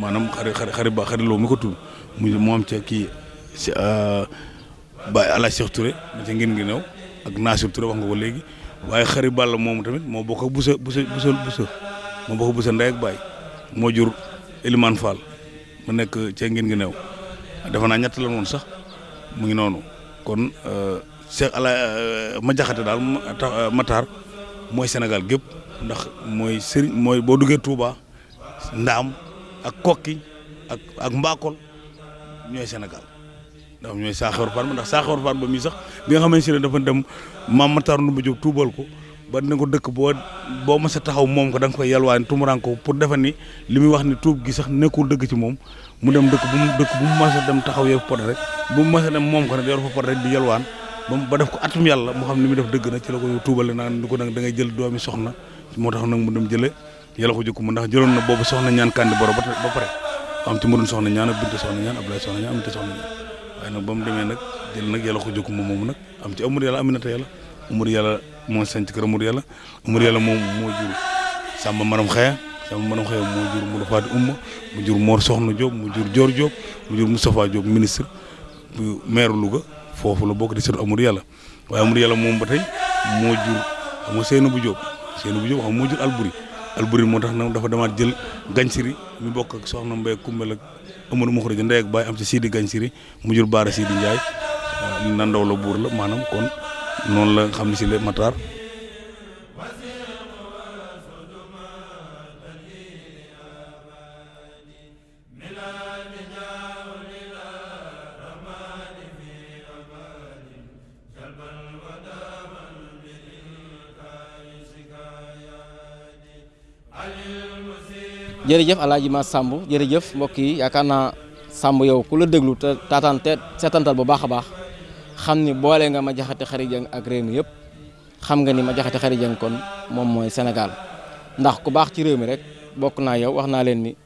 Maanaam xari xari xari ba xariloo mi ko tudd. Mu mu am ca kii si Baye alaaj Cheikh Touré ma ca ngeen ngi ak Nasir Touré wax nga ko léegi. Waaye xari moom tamit moo bokk ak busa busa busa busa moo bokk bu busa ndey baay moo jur Elimane Fall mu nekk cee ngeen ngi new defe naa ñett la woon sax mu ngi noonu. Kon Cheikh ala ma jaxate daal Matar mooy Sénégal gépp ndax mooy sëriñ mooy boo duggee Touba Ndaam ak Kokki ak ak Mbakol ñooy Sénégal. Ndax ñooy Saaxewar Fall ndax Saxewar Fall ba mii sax bi nga xamante ne dafa dem maam Matar Ndumba Diop tuubal ko ba dina ko dëkk boo boo mës a taxaw moom ko da nga koy yalwaan tumuraan ko pour defe ni li muy wax ni tuub gi sax nekkul dëgg ci moom. Mu dem dëkk bu mu dëkk bu mu mës a dem taxaw yor pot rek. Bu mu mës a dem moom ko rek yor fa pot rek di yalwaan. Ba def ko atum yàlla moo xam ni muy def dëgg na ci la ko tuubale naan ni ko nag da ngay jël doomi soxna. Moo tax nag mu dem jële yàlla ko jëkku mu ndax jëloon na boobu soxna ñaan kandi boro ba pare am ci mu doon soxna ñaan ak binte soxna ñaan Abdoulaye soxna ñaan aminte soxna ñaan. Mu jël nag yàlla ko moomu nag. Am ci amur yàlla aminata yàlla. Amur yàlla moo sanc kër amur yàlla. Amur yàlla moom moo jur sàmba maram xeya sàmba maram xeya moo jur mu dafaati umma mu jur Mor Soxna Diop mu jur Dior Diop mu jur Moustapha Diop ministre maire Louga. Foofu la bokk di seetu amur yàlla. Waaye amur yàlla moom ba tey moo jur xam nga bu Diop. Seyna bu xam moo jur Alburi Alburi moo tax dafa demaat jël gañsiri mi bokk ak soxna Mbaye Kumbel ak Amadou ndey ak baay am ci Sidi mu jur Baara Sidi Ndiaye. Nandaw la la maanaam kon noonu la xam si le Matar. Jërëjëf alaaji ma Samb. Jërëjëf mbokk yi yaakaar naa yow ku la déglu te taataan bu baax a xam ni boole nga ma jaxate xari jëng ak réew mi xam nga ni ma jëng kon moom mooy Sénégal. Ndax ku baax ci réew mi rek bokk naa yow wax naa ni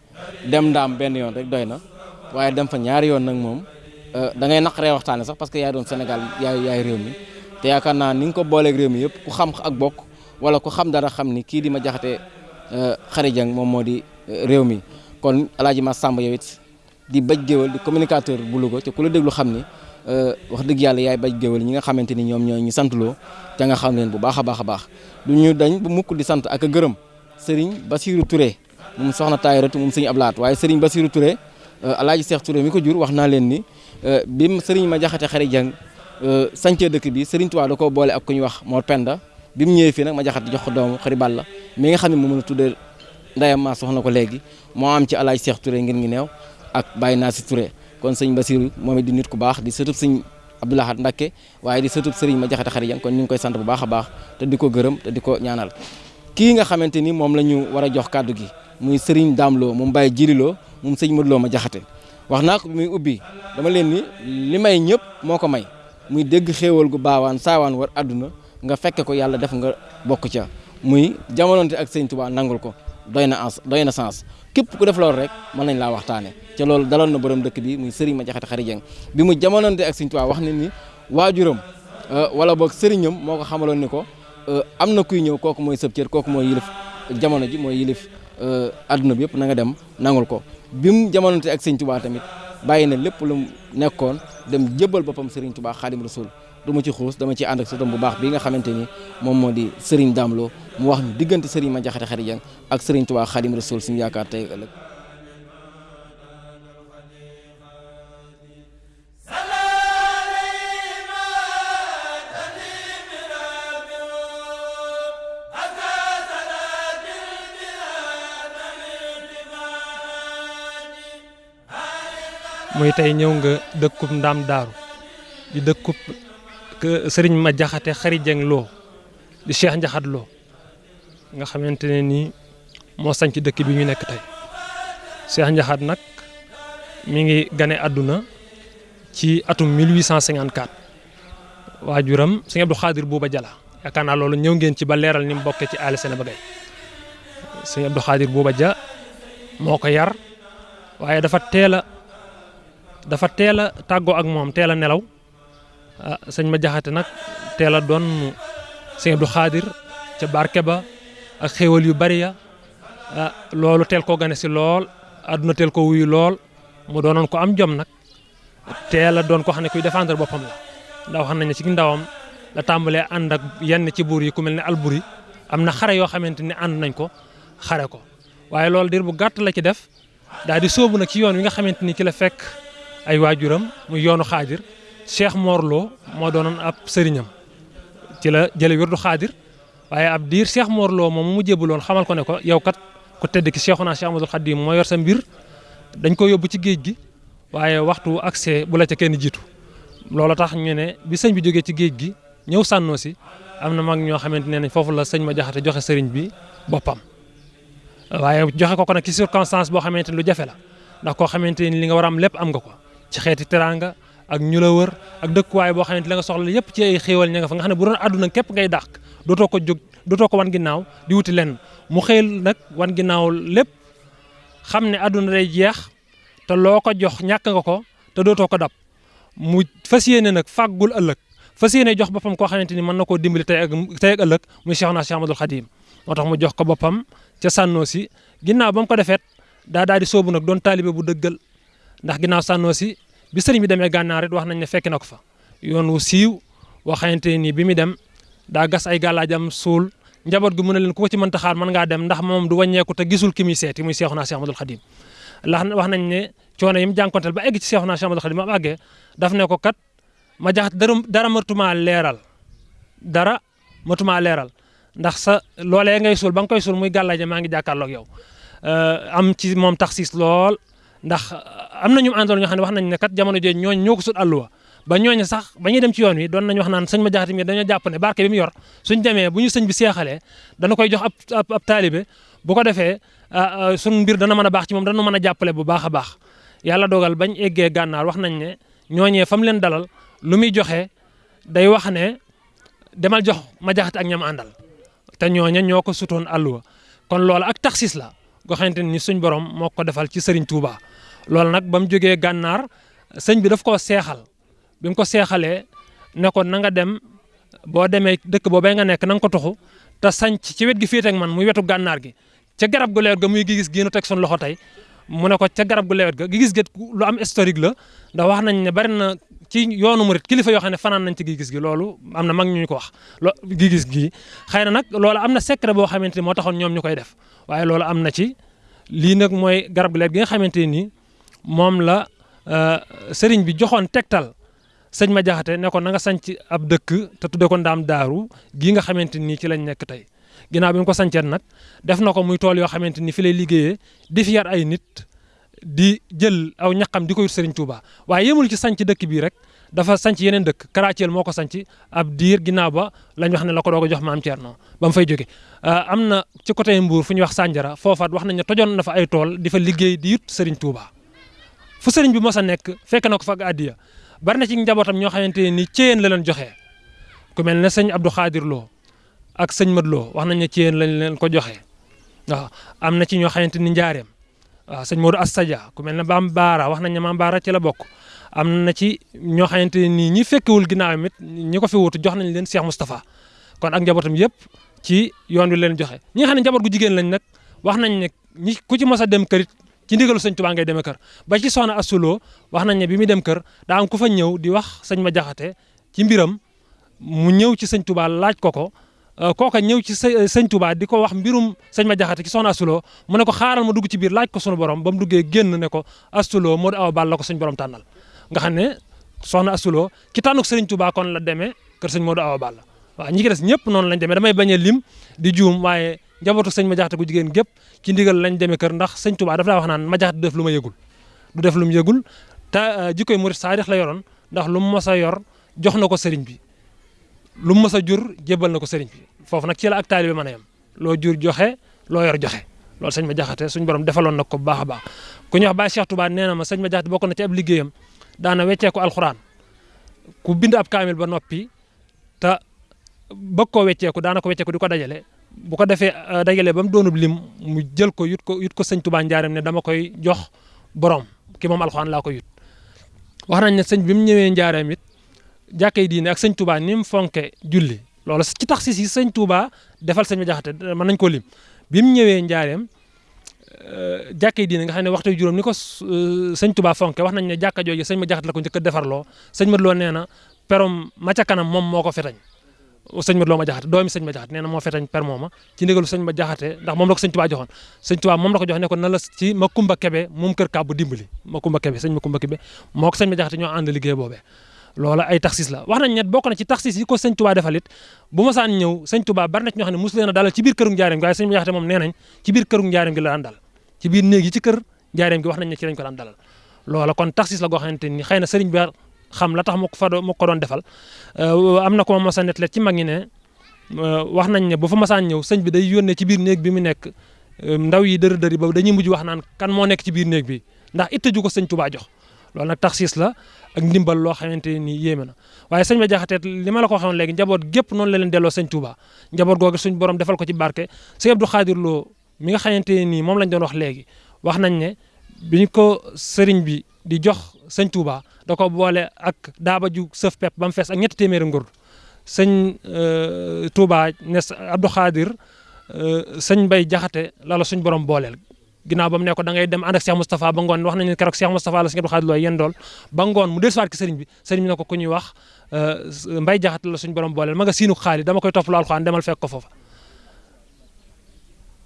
dem ndaam benn yoon rek doy na waaye dem fa ñaari yoon nag moom da ngay naqaree waxtaane sax parce que yaay doon Sénégal yaay yaay réew mi. Te yaakaar naa ni ko booleeg réew mi yëpp ku xam ak bokk wala ku xam dara xam ni kii di ma jaxate jëng moom moo di réew mi. Kon alaaji ma Samb yow it di baj géwal di communicateur bu Louga te ku la wax dëgg yàlla yaay baj géwal ñi nga xamante ni ñoom ñoo ñu santloo te nga xam leen bu baax a baax a baax. Du ñu dañ bu mukk di sant ak a gërëm Serigne Bassirou Touré moom soxna Tayratu moom sëñ Ablaat. Waaye Serigne Bassirou Touré alaaji Cheikh Touré mi ko jur wax naa leen ni mu sëriñ ma jaxate xari jàng sancee dëkk bi sëriñ Touba da koo boole ak ku ñu wax Mor Penda. Bi mu ñëwee fii nag ma jaxate jox ko doomu xari Balla mi nga xam ne moom la tuddee ndeyam maa soxna ko léegi moo am ci alaaji Seex Touré ngir ngi neew ak bàyyi naa si Touré. Kon Bassirou moom it di nit ku baax di sëtub sëñ Abdoulahat Mbacké waaye di sëtub sëriñ ma jaxate xari jàng kon ñu koy sant bu baax a baax te di ko gërëm te di ko ñaanal. Kii nga xamante ni moom la ñu war a jox kàddu gi muy Serigne Dame Lo moom Baye Jililoo moom sëñ Modou Lo ma jaxate wax naa ko muy ubbi dama leen ni li may ñëpp moo ko may muy dégg xéewal gu baawaan saawaan war àdduna nga fekke ko yàlla def nga bokk ca. Muy jamononte ak sëñ Touba nangul ko doy na ans doy na sens képp ku def loolu rek mën nañ laa waxtaane. ca loolu daloon na borom dëkk bi muy Serigne ma jaxate xari jeng bi mu jamononte ak ñu Touba wax ne ni waajuram wala boog sëriñam moo ko xamaloon ni ko am na kuy ñëw kooku mooy sëb cër kooku mooy yilif jamono ji mooy yilif àdduna bi yëpp na nga dem nangul ko. bi mu jamononte ak sëñ Touba tamit bàyyi na lépp lu mu nekkoon dem jëbbal boppam Serigne Touba Xaadim Rasul du ma ci xuus dama ci ànd ak sëtam bu baax bi nga xamante ni moom moo di Serigne Dame Lo mu wax ñu diggante Serigne ma jaxate xari jang ak Serigne Touba Xaadim Rasul suñu yaakaar tey ëllëg. Muy tey ñëw nga dëkkub ndaam daaru di dëkkub sëriñ ma jaxate xari jeng loo di cheikh njaxat loo nga xamante ne nii moo sañ ci dëkk bi ñu nekk tey. Cheikh njaxat nag mi ngi gane àdduna ci atum 1854 waajuram sëñ Abdou Khadir Bouba Jala yaakaar naa loolu ñëw ngeen ci ba leeral ni mu bokkee ci aali Sénéba gay sëñ Abdou Khadir Bouba Ja moo ko yar waaye dafa teel a dafa teel a tàggoo ak moom teel a nelaw sëñ ma jaxate nag teel a doon sëñ Abdou Xaadir ca barke ba ak xéewal yu bari ya. Ah loolu teel koo gane si lool àdduna teel ko wuyu lool mu doonoon ko am jom nag. Teel a doon ko xam ne kuy défendre boppam la. Ndax xam nañ ne ci ndawam la tàmbalee ànd ak yenn ci buur yi ku mel ne alburi. Am na xare yoo xamante ni ànd nañ ko xare ko. Waaye loolu dir bu gàtt la ci def daal di sóobu nag ci yoon wi nga xamante ni ci la fekk ay waajuram muy yoonu xaadir. Cheikh Morlo moo doonoon ab sëriñam. Ci la jële wirdu xaadir waaye ab diir Cheikh Morlo moom mu jébbaloon xamal ko ne ko yow kat ku tedd ki Cheikhuna Cheikh Amadou Khadim moo yor sa mbir dañ ko yóbbu ci géej gi waaye waxtu accès bu la ca kenn jiitu. Loolu tax ñu ne bi sëñ bi jógee ci géej gi ñëw sànnoo si am mag ñoo xamante ne foofu la sëñ ma jaxate joxe sëriñ bi boppam. Waaye joxe ko ko nag ci circonstance boo xamante ni lu jafe la ndax koo xamante ni li nga war am am nga ko ci xeeti teraanga ak ñu la wër ak dëkkuwaay boo xamante li nga soxla yépp ci ay xéewal ña nga fa nga xam ne bu doon àdduna képp ngay dàq dootoo ko jóg dootoo ko wan ginnaaw di wuti lenn. Mu xëy nag wan ginnaaw lépp xam ne àdduna day jeex te loo ko jox ñàkk nga ko te dootoo ko dab. Mu fas yéene nag fàggul ëllëg fas yéene jox boppam koo xamante ni mën na koo dimbali tey ak tey ak ëllëg muy Cheikhuna Cheikh Ahmadul Khadim. Moo tax mu jox ko boppam ca sànnoo si ginnaaw ba ko defeet daa daal di soobu nag doon taalibe bu dëggal. Ndax ginnaaw sànnoo si bi sëriñ bi demee gànnaar it wax nañ ne fekk na ko fa. Yoon wu siiw waxante ni bi mu dem daa gas ay gàllaajam suul. Njaboot gi mu ne leen ku ko ci mënta xaar mën ngaa dem ndax moom du wàññeeku te gisul ki muy seeti muy Cheikhuna Cheikh Ahmadul Khadim lax wax nañ ne coono yi mu jànkonteel ba egg ci Cheikhuna Cheikh Ahmadul Khadim ma àggee daf ne ko kat ma jaxat dara matuma leeral. Dara matuma leeral. Ndax sa loolee ngay suul ba nga koy suul muy gàllaaje maa ngi jàkkaarloog yow. Am ci moom taxis lool. Ndax am na ñu àndoon ñoo wax nañ ne kat jamono ñooñ ñoo ko sut àlluwa. Ba ñooñu sax ba ñuy dem ci yoon wi doon nañ wax naan sëñ ma jaxati mi dañoo jàpp ne barke bi mu yor suñ demee bu ñu sëñ bi seexalee dana koy jox ab ab taalibe. Bu ko defee suñ mbir dana mën a baax ci jàppale bu baax a baax. Dogal bañ eggee gànnaar wax nañ ne ñooñee fa mu leen dalal lu muy joxe day wax ne demal jox ma jaxate ak ñam àndal. Te ñooña ñoo ko sutoon àlluwa. Kon loolu ak taxis la goo xamante ni suñ borom moo ko defal ci Serigne Touba. Loolu nag ba mu jógee gànnaar sëñ bi daf koo seexal. Bi mu ko seexalee ne ko na nga dem boo demee dëkk boobee nga nekk na nga ko tuxu te sanc ci wet gi féete ak man muy wetu gànnaar gi. Ca garab gu leer ga muy gis gi nu teg suñ loxo tey mu ne ko ca garab gu lewet ga gis gét lu am historique la ndax wax nañ ne bari ci yoonu murit kilifa yoo xam ne fanaan nañ ci gis gi loolu am na mag ñu ko wax. Lo gis gi xëy na nag loolu am na secret boo xamante ni moo taxoon ñoom ñu def. Waaye loolu am na ci. Lii nag mooy garab lewet gi nga xamante ni moom la sëriñ bi joxoon tegtal. Sëñ ma jaxate ne ko na nga sanc ab dëkk te tudde ko ndaam daaru gii nga xamante ni ci lañ nekk tey. Ginnaaw bi ko def na ko muy tool yoo ni fi lay liggéeyee di yar ay nit di jël aw ñaqam di ko yut Serigne Touba. Waaye yemul ci sanc dëkk bii rek dafa sanc yeneen dëkk. Karathiel moo ko sanc ab diir ginnaaw ba lañ wax ne la ko doog a jox maam Thierno ba mu fay jóge. Am na ci côté Mbour fu ñuy wax Sandiara foofaat wax nañ ne tojoon na ay tool di fa liggéey di yut Serigne Touba. Fu bi mos a nekk fekk na ko fa bari na ci njabootam ñoo xamante nii céyeen la leen joxe. Ku mel sëñ Abdou ak sëñ Lo wax nañ ne céyeen lañ leen ko joxe. Waaw am na ci ñoo xamante ni njaareem. Waaw sëñ Modou Assadia ku mel ne Maam Baara wax nañ ne Maam Baara ci la bokk. Am na ci ñoo xamante ne nii ñi fekkewul ginnaaw it ñi ko fi wutu jox nañ leen Cheikh Moustapha. Kon ak njabootam yëpp ci yoon wi leen joxe. Ñi nga xam ne njaboot gu jigéen lañ nag wax nañ ne ñi ku ci mos a dem kërit ci ndigalu sëñ Tuubaa ngay demee kër. Ba ci soxna Assuloo wax nañ ne bi muy dem kër daa am ku fa ñëw di wax sëñ ma jaxate ci mbiram mu ñëw ci sëñ Tuubaa laaj ko ko kooka ñëw ci sëñ Tuubaa di ko wax mbirum sëñ ma jaxate ci soxna Assuloo mu ne ko xaaral ma dugg ci biir laaj ko sunu borom ba mu duggee génn ne ko Assuloo moo di aw bal la ko suñ borom tànnal. Nga xam ne soxna Assuloo ci tànnuk sëriñ Tuubaa kon la demee kër sëñ Modou Awa Balla. Waaw ñi ki des ñëpp noonu lañ demee damay bañ a lim di juum waaye njabootu sëñ ma jaxate gu jigéen gépp ci ndigal lañ demee kër ndax sëñ Tuubaa daf laa wax naan ma jaxate def lu ma yëgul. Du def yëgul te jikkoy murit saadix la yoroon ndax lu mu mos a yor jox na bi. Lu mu jur jébbal na ko sëriñ bi foofu nag ci la ak taalibe mën a yem. Loo jur joxe loo yor joxe. Loolu sëñ ma jaxate suñ borom defaloon na ko bu baax baax. Ku ñuy wax Baye Cheikh Touba nee na ma sëñ ma jaxate bokk na ci ab liggéeyam. Daana weccee ko alxuraan. Ku bind ab kaamil ba noppi te bëgg koo wecceeku daana ko wecceeku di ko dajale. Bu ko defee dajale ba mu doonub lim mu jël ko yut ko yut ko sëñ Touba njaareem ne dama koy jox borom. Ki moom alxuraan laa ko yut. Wax nañ ne sëñ bi mu ñëwee njaareem it jàkkay diine ak sëñ Touba ni mu fonke julli loolu ci tax si sëñ Touba defal ma jaxate mën nañ ko lim. Bi mu ñëwee njaareem jàkkay diine nga xam ne waxtu juróom ni ko sëñ Touba fonke wax nañ ne jàkka jooju sëñ ma jaxate la ko njëkk a defarloo. Sëñ ma loo perom ma ca kanam moom moo ko fetañ. Sëñ ma loo ma jaxate doomi sëñ ma jaxate nee na moo fetañ per mooma ci ndigalu sëñ ma jaxate ndax moom la ko sëñ Touba joxoon. Sëñ Touba moom la ko jox ne ko na la ci ma kumba kebe moom kër kàbbu dimbali. Ma kumba kebe sëñ ma kumba kebe moo ko sëñ ma jaxate ñoo ànd liggéey boobee loola ay taxis la. wax nañ ne bokk na ci taxis yi ko sëñ Touba defal it bu ma saan ñëw sëñ Touba bari na ci ñoo xam ne mosu leen a dalal ci biir këru njaareem gi waaye sëñ ma jaxate moom gi la daan biir néeg yi ci kër njaareem gi wax nañ ne ci lañ ko daan dalal. loola kon taxis la goo xamante ni xëy na sëriñ bi xam la tax moo ko fa moo ko doon defal. Am na ko ma mos a nettali ci mag ñi ne wax nañ ne bu fa masaan ñëw sëñ bi day yónnee ci biir néeg bi mu nekk ndaw yi dër dëri ba dañuy mujj wax naan kan moo nekk ci biir néeg bi ndax ju ko sëñ Touba jox. Loolu nag taxis la ak ndimbal loo xamante ni yéeme na. Waaye sëñ ba jaxateet li ma la ko waxoon léegi njaboot gépp noonu la leen delloo sëñ Touba njaboot googu suñ borom defal ko ci barke. Sëñ Abdou Khadir Lo mi nga xamante nii moom lañ doon wax léegi wax nañ ne biñ ko sëriñ bi di jox sëñ Touba da ko boole ak daaba ju sëf pepp ba mu fees ak ñetti téeméeri ngurdu sëñ Touba ne Abdou Khadir sëñ Mbay Jaxate la la suñ borom booleel. Ginnaaw ba mu ne da ngay dem ànd ak Cheikh Moustapha ba ngoon wax nañu keroog Cheikh Moustapha la sëñ Abdou Khadir looy yéen dool ba ngoon mu dellusiwaat ki sëriñ bi sëriñ bi ne ko ku ñuy wax Mbay Jaxate la suñ borom booleel ma nga siinu xaali dama koy toppaloo alxuraan demal fekk ko foofa.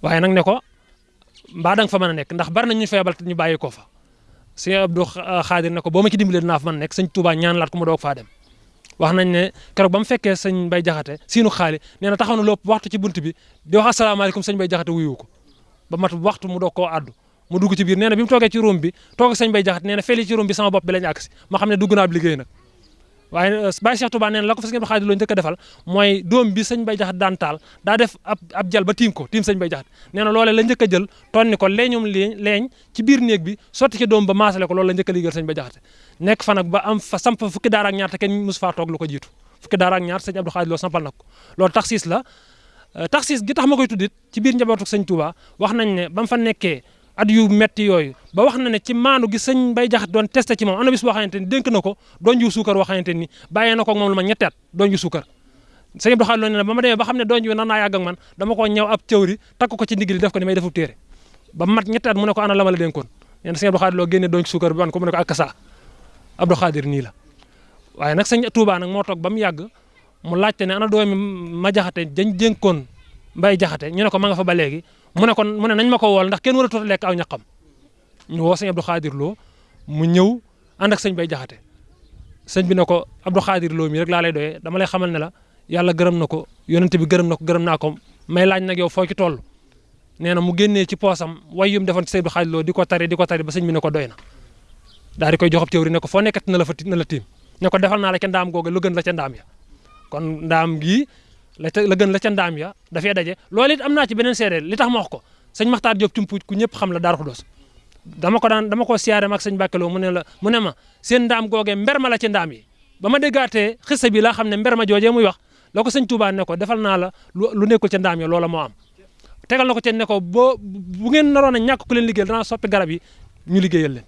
Waaye nag ne ko mbaa da nga fa mën a nekk ndax bari na ñu feebal te ñu bàyyi ko fa. Sëñ Abdou Khadir ne ko boo ma ci dimbalee dinaa fa a nekk sëñ Touba ñaan laat ko mu doog faa dem. Wax nañ ne keroog ba mu fekkee sëñ Mbay Jaxate siinu xaali nee na taxaw na lépp waxtu ci bunt bi di wax asalaamaaleykum sëñ Mbay Jaxate wuyu ba mat waxtu mu doog koo addu mu dugg ci biir nee na bi mu toogee ci room bi toog ak sëñ Mbay Jaxate nee na feli ci room bi sama bopp bi lañu agsi. Ma xam ne dugg naa ab liggéey nag. Waaye Baye Cheikh Touba nee na la ko fa sëñ Abdou Khadir Lo njëkk defal mooy doom bi sëñ Mbay Jaxate daan taal daa def ab ab jal ba tiim ko tiim sëñ Mbay Jaxate. Nee na loolee la njëkk jël tonni ko leeñum leeñ ci biir néeg bi sotti ci doom ba maasale ko loolu la njëkk a liggéeyal sëñ Mbay Jaxate. Nekk fa nag ba am fa samp fukki daara ak ñaar te kenn mosu faa lu ko jiitu. Fukki daara ak ñaar sëñ Abdou Khadir Lo sampal na ko. Loolu taxis la taxis gi tax ma koy tuddit ci biir njabootu sëñ Touba wax nañ ne ba mu fa nekkee at yu metti yooyu ba wax na ne ci maanu gi sëñ Mbay Jaxate doon testé ci moom am na bis boo xamante ni dénk ko ju suukar boo ni bàyyee ko moom lu ma ñetti at ju suukar. Sëñ Abdou Khadir nee na ba ne doon ju ak man dama ko ñëw ab cëwri takk ko ci ndigli def ko ni may defu téere ba mat ñetti at mu ne ko ana la ma la dénkoon. Nee na sëñ Abdou bi ko mu ne ko ak Abdou Khadir nii la. Waaye nag sëñ Touba nag moo toog ba mu yàgg mu laajte ne ana doomi ma jaxate dañ dénkoon Mbay Jaxate ñu ne ko ma nga fa ba léegi. Mu ne kon mu ne nañ ma ko wool ndax kenn war a tuuti lekk aw ñaqam. Ñu woo sëñ Abdou Khadir Lo mu ñëw ànd ak sëñ Bay Jaxate. Sëñ bi ne ko Abdou Khadir Lo mi rek laa lay doyee dama lay xamal ne la yàlla gërëm na ko yonente bi gërëm na ko gërëm naa ko. May laaj nag yow foo ci toll? Nee na mu génnee ci poosam way yum defoon ci Seydou Xaaj Lo di ko tari di ko tari ba sëñ bi ne ko doy na. Daal di koy joxab téwri ne ko foo nekkat na la fa na la tiim. Ne ko defal naa la ca ndaam googa lu gën la ca ndaam ya kon ndaam gii la ca la gën la ca ndaam ya dafee daje. Loolu it am naa ci beneen seede li tax ma wax ko. Sëñ Maxtaar Diop Cumpu ku ñëpp xam la Daaru Xudoos. Dama ko daan dama ko siyaare mak sëñ Bàkkeloo mu ne la mu ne ma seen ndaam googee mber ma la ci ndaam yi. Ba ma déggaatee xissa bi laa xam ne mber ma joojee muy wax la ko sëñ Touba ne ko defal naa la lu nekkul ca ndaam ya loola moo am. Tegal na ko ca ne ko boo bu ngeen naroon a ñàkk ku leen liggéeyal danaa soppi garab yi ñu liggéeyal leen.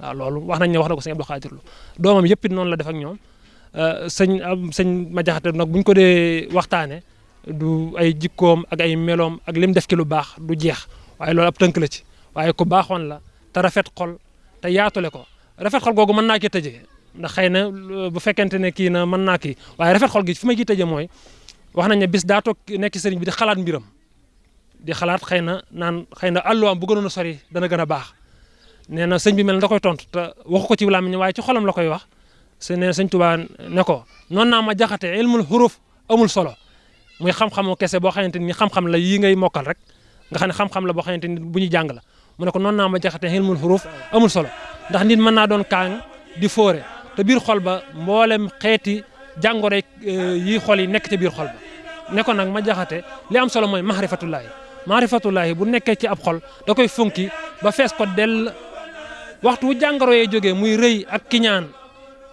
Waaw loolu wax nañ ne wax na ko sëñ Abdou Khadir Lo. Doomam yëpp it noonu la def ak ñoom. Sëñ sëñ ma jaxate nag bu ko dee waxtaane du ay jikkoom ak ay meloom ak lim def ci lu baax du jeex. Waaye loolu ab tënk la ci. Waaye ku baaxoon la te rafet xol te yaatule ko. Rafet xol googu mën naa ci tëjee. Ndax xëy na bu fekkente ne kii na mën naa kii. Waaye rafet xol gi fi ma ciy tëjee mooy wax nañ ne bis daa toog nekk sëriñ bi di xalaat mbiram. Di xalaat xëy na naan xëy na àlluwaam bu gënoon a sori dana gën a baax. Nee na sëñ bi mel da koy tontu te waxu ko ci làmmiñ waaye ci xolam la koy wax. Se ne sëñ Tuubaa ne ko noonu naa ma jaxate ilmul xuruf amul solo. Muy xam-xamu kese boo xamante ni xam-xam la yii ngay mokkal rek nga xam ne xam-xam la boo xamante ni bu ñu jàng la. Mu ne ko noonu naa ma jaxate ilmul xuruf amul solo. Ndax nit mën naa doon kaang di fóore te biir xol ba mboolem xeeti jàngoro yi xol yi nekk te biir xol ba. Ne ko nag ma jaxate li am solo mooy mahrifatullaahi mahrifatullaahi bu nekkee ci ab xol da koy funki ba fees ko dell.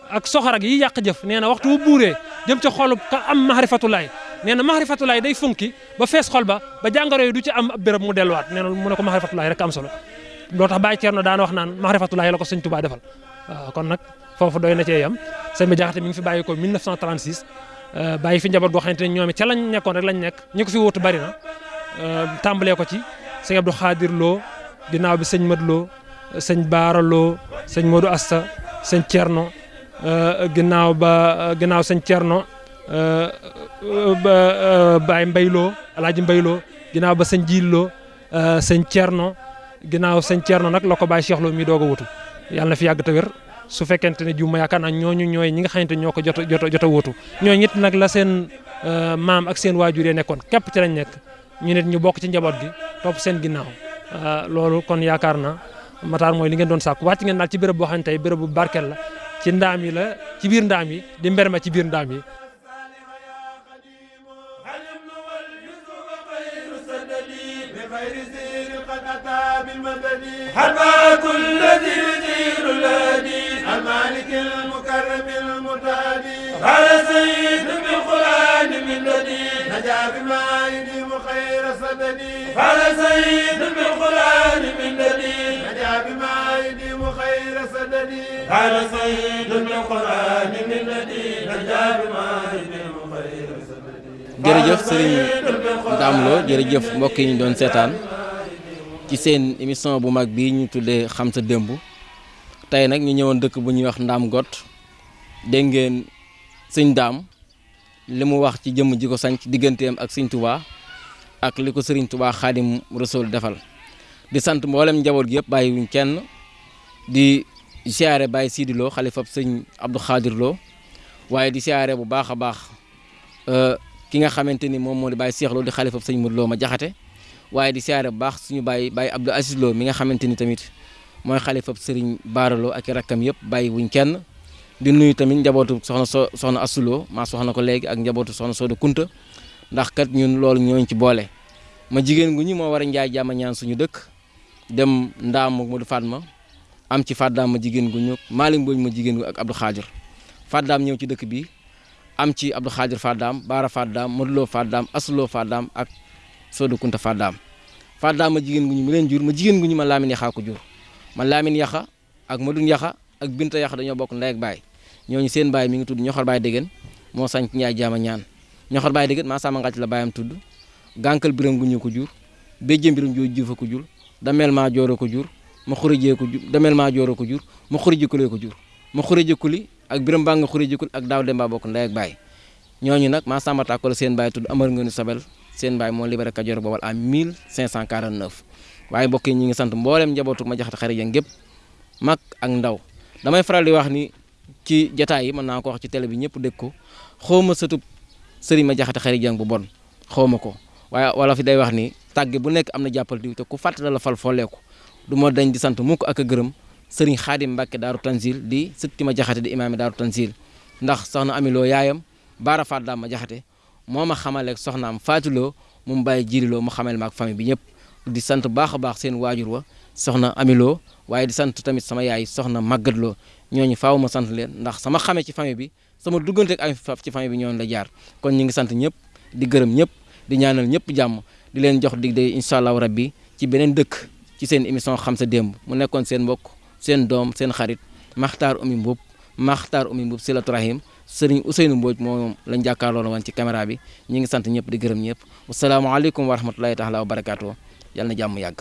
Ak soxor ak yi yàq jëf nee na waxtu wu buuree jëm ca xolub ka am mahrifatullaahi nee na mahrifatullaahi day funki ba fees xol ba ba jàngoro yi du ci am ab béréb mu delluwaat nee na mu ne ko mahrifatullaahi rek am solo loo tax Baye Thierno daan wax naan mahrifatullaahi la ko sëñ Tuubaa defal. waaw kon nag foofu doy na cee yam sëñ bi jaxate mi ngi fi bàyyi ko 1936 bàyyi fi njaboot goo xamante ne ñoom it ca lañ nekkoon rek lañ nekk ñi ko fi wutu bari na tàmbalee ko ci sëñ Abdou Khadir Lo ginnaaw bi sëñ Mad Lo sëñ Baara Lo sëñ Modou Asta sëñ Thierno ginnaaw ba ginnaaw sëñ Thierno ba Baye Mbay Lo Alaaji Mbay Lo ginnaaw ba sëñ Jiil Lo sëñ Thierno ginnaaw sëñ Thierno nag la ko Cheikh Lo mi doog wutu. Yàlla na fi yàgg te wér. Su juma yaakaar ñooñu ñooy ñi nga xamante ñoo ko jot a wutu. Ñooñu it nag la seen maam ak seen waajur yi nekkoon képp ci lañ nekk. Ñu nit ñu bokk ci njaboot gi topp seen ginnaaw. Loolu kon yaakaar na Matar mooy li ngeen doon sàkku. Wàcc ngeen ci bu la ci ndaam yi la ci biir ndaam yi di mber ma ci biir ndaam yi. حبا كل ذي يدير الهدي المالك المكرم المتهدي قال سيد بالقران من لدي نجا بما يديم خير سددي قال سيد بالقران من لدي نجا بما خير سددي قال سيد بالقران من لدي نجا بما يديم خير سددي jërëjëf sëriñ Dame Lo jërëjëf mbokk yi ñu doon seetaan ci seen émission bu mag bii ñu tuddee xam sa démb tey nag ñu ñëwoon dëkk bu ñuy wax Ndaam Got dégg ngeen sëñ Daam li mu wax ci jëmm ji ko sanc digganteem ak sëñ Touba ak li ko sëriñ Touba Xaadim Rasul defal di sant mboolem njaboot gi yëpp bàyyi wuñ kenn Di siyaare Baye Sidi Lo xalifab sëñ Abdou Khadir waaye di siyaare bu baax a baax ki nga xamante ni moom moo di Baye Cheikh di xalifab sëñ Modou Lo ma jaxate. Waaye di siyaare bu baax suñu bàyyi bàyyi Abdou Aziz Lo mi nga xamante ni tamit mooy xalifab sëriñ Baara ak i rakkam yëpp bàyyi wuñ kenn. Di nuyu tamit njabootu soxna so soxna Assuloo maa soxna ko léegi ak njabootu soxna Sooda Kunta. Ndax kat ñun loolu ñooñ ci boole. Ma jigéen gu ñu moo war a njaay jàmm ñaan suñu dëkk dem ndaam ak Modou Fatma. Am ci Faddaam ma jigéen gu ñu Maalim Mbooj ma jigéen gu ak Abdou Khadir Faddaam ñëw ci dëkk bi am ci Abdou Khadir Faddaam Baara Faddaam Modou Lo Faddaam Assuloo Faddaam ak Sooda Kunta Faddaam. Faddaam ma jigéen gu ñu leen jur ma jigéen gu ñu ma Laamin Yaxa ko jur. Ma Laamin Yaxa ak Madun Yaxa ak Binta Yaxa dañoo bokk ndey ak baay. Ñooñu seen baay mi ngi tudd ñoxor baay déggen moo sañ ñaay jaama ñaan. Ñoxor baay déggen maa sama ngàcc la baayam tudd. Gànkal biram gu ñu ko jur. Béjjëm biram joo juufa ko jur. Dameel maa jooro ko jur ma xurijee ko jur dameel maa jooro ko jur ma xurijikulee ko jur. Ma xurijikuli ak biram baa nga xurijikul ak daaw demba bokk ndey ak baay. Ñooñu nag maa samba tàkko la seen baay tudd amar nu sabel seen baay moo libéré Kajoor boobal en 1549 waaye mbokk yi ñi ngi sant mboolem njabootu ma jaxate xarit ya ngépp mag ak ndaw. Damay faral di wax ni ci jataay yi mën naa ko wax ci télé bi ñëpp dégg ko. Sëtub sëriñ ma xarit jang bu bon xawma ko. Waaye wala fi day wax ni tàgge bu nekk am na jàppal diw te ku fàtte la fal fooleeku du ma dañ di sant mukk ak gërëm sëriñ xaadim mbàkke daaru tanzil di sëtti ma jaxate di imaami daaru tanzil. ndax soxna amiloo yaayam baara faat daa ma jaxate moo ma xamaleeg soxnaam faatuloo mu bàyyi jiriloo mu xamal ma ak famille bi ñëpp. di sant baax a baax seen waajur wa soxna amiloo waaye di sant tamit sama yaay soxna màggatloo ñooñu faaw ma sant leen ndax sama xamee ci famille bi sama duggante ak am ci famille bi ñooñu la jaar. kon ñu ngi sant ñëpp di gërëm ñëpp di ñaanal ñëpp jàmm di leen jox dig day incha allahu ci beneen dëkk. Ci seen émission xam sa démb. Mu nekkoon seen mbokk seen doom seen xarit maxtaar umi mbub maxtaar umi mbub silatu rahim sëriñ Ousseynou Mbodj moom lañ jàkkaarloo woon ci caméra bi. Ñu ngi sant ñëpp di gërëm ñëpp. Wasalaamaaleykum wa rahmatulahi taala wa barakaatu yàlla na jàmm yàgg.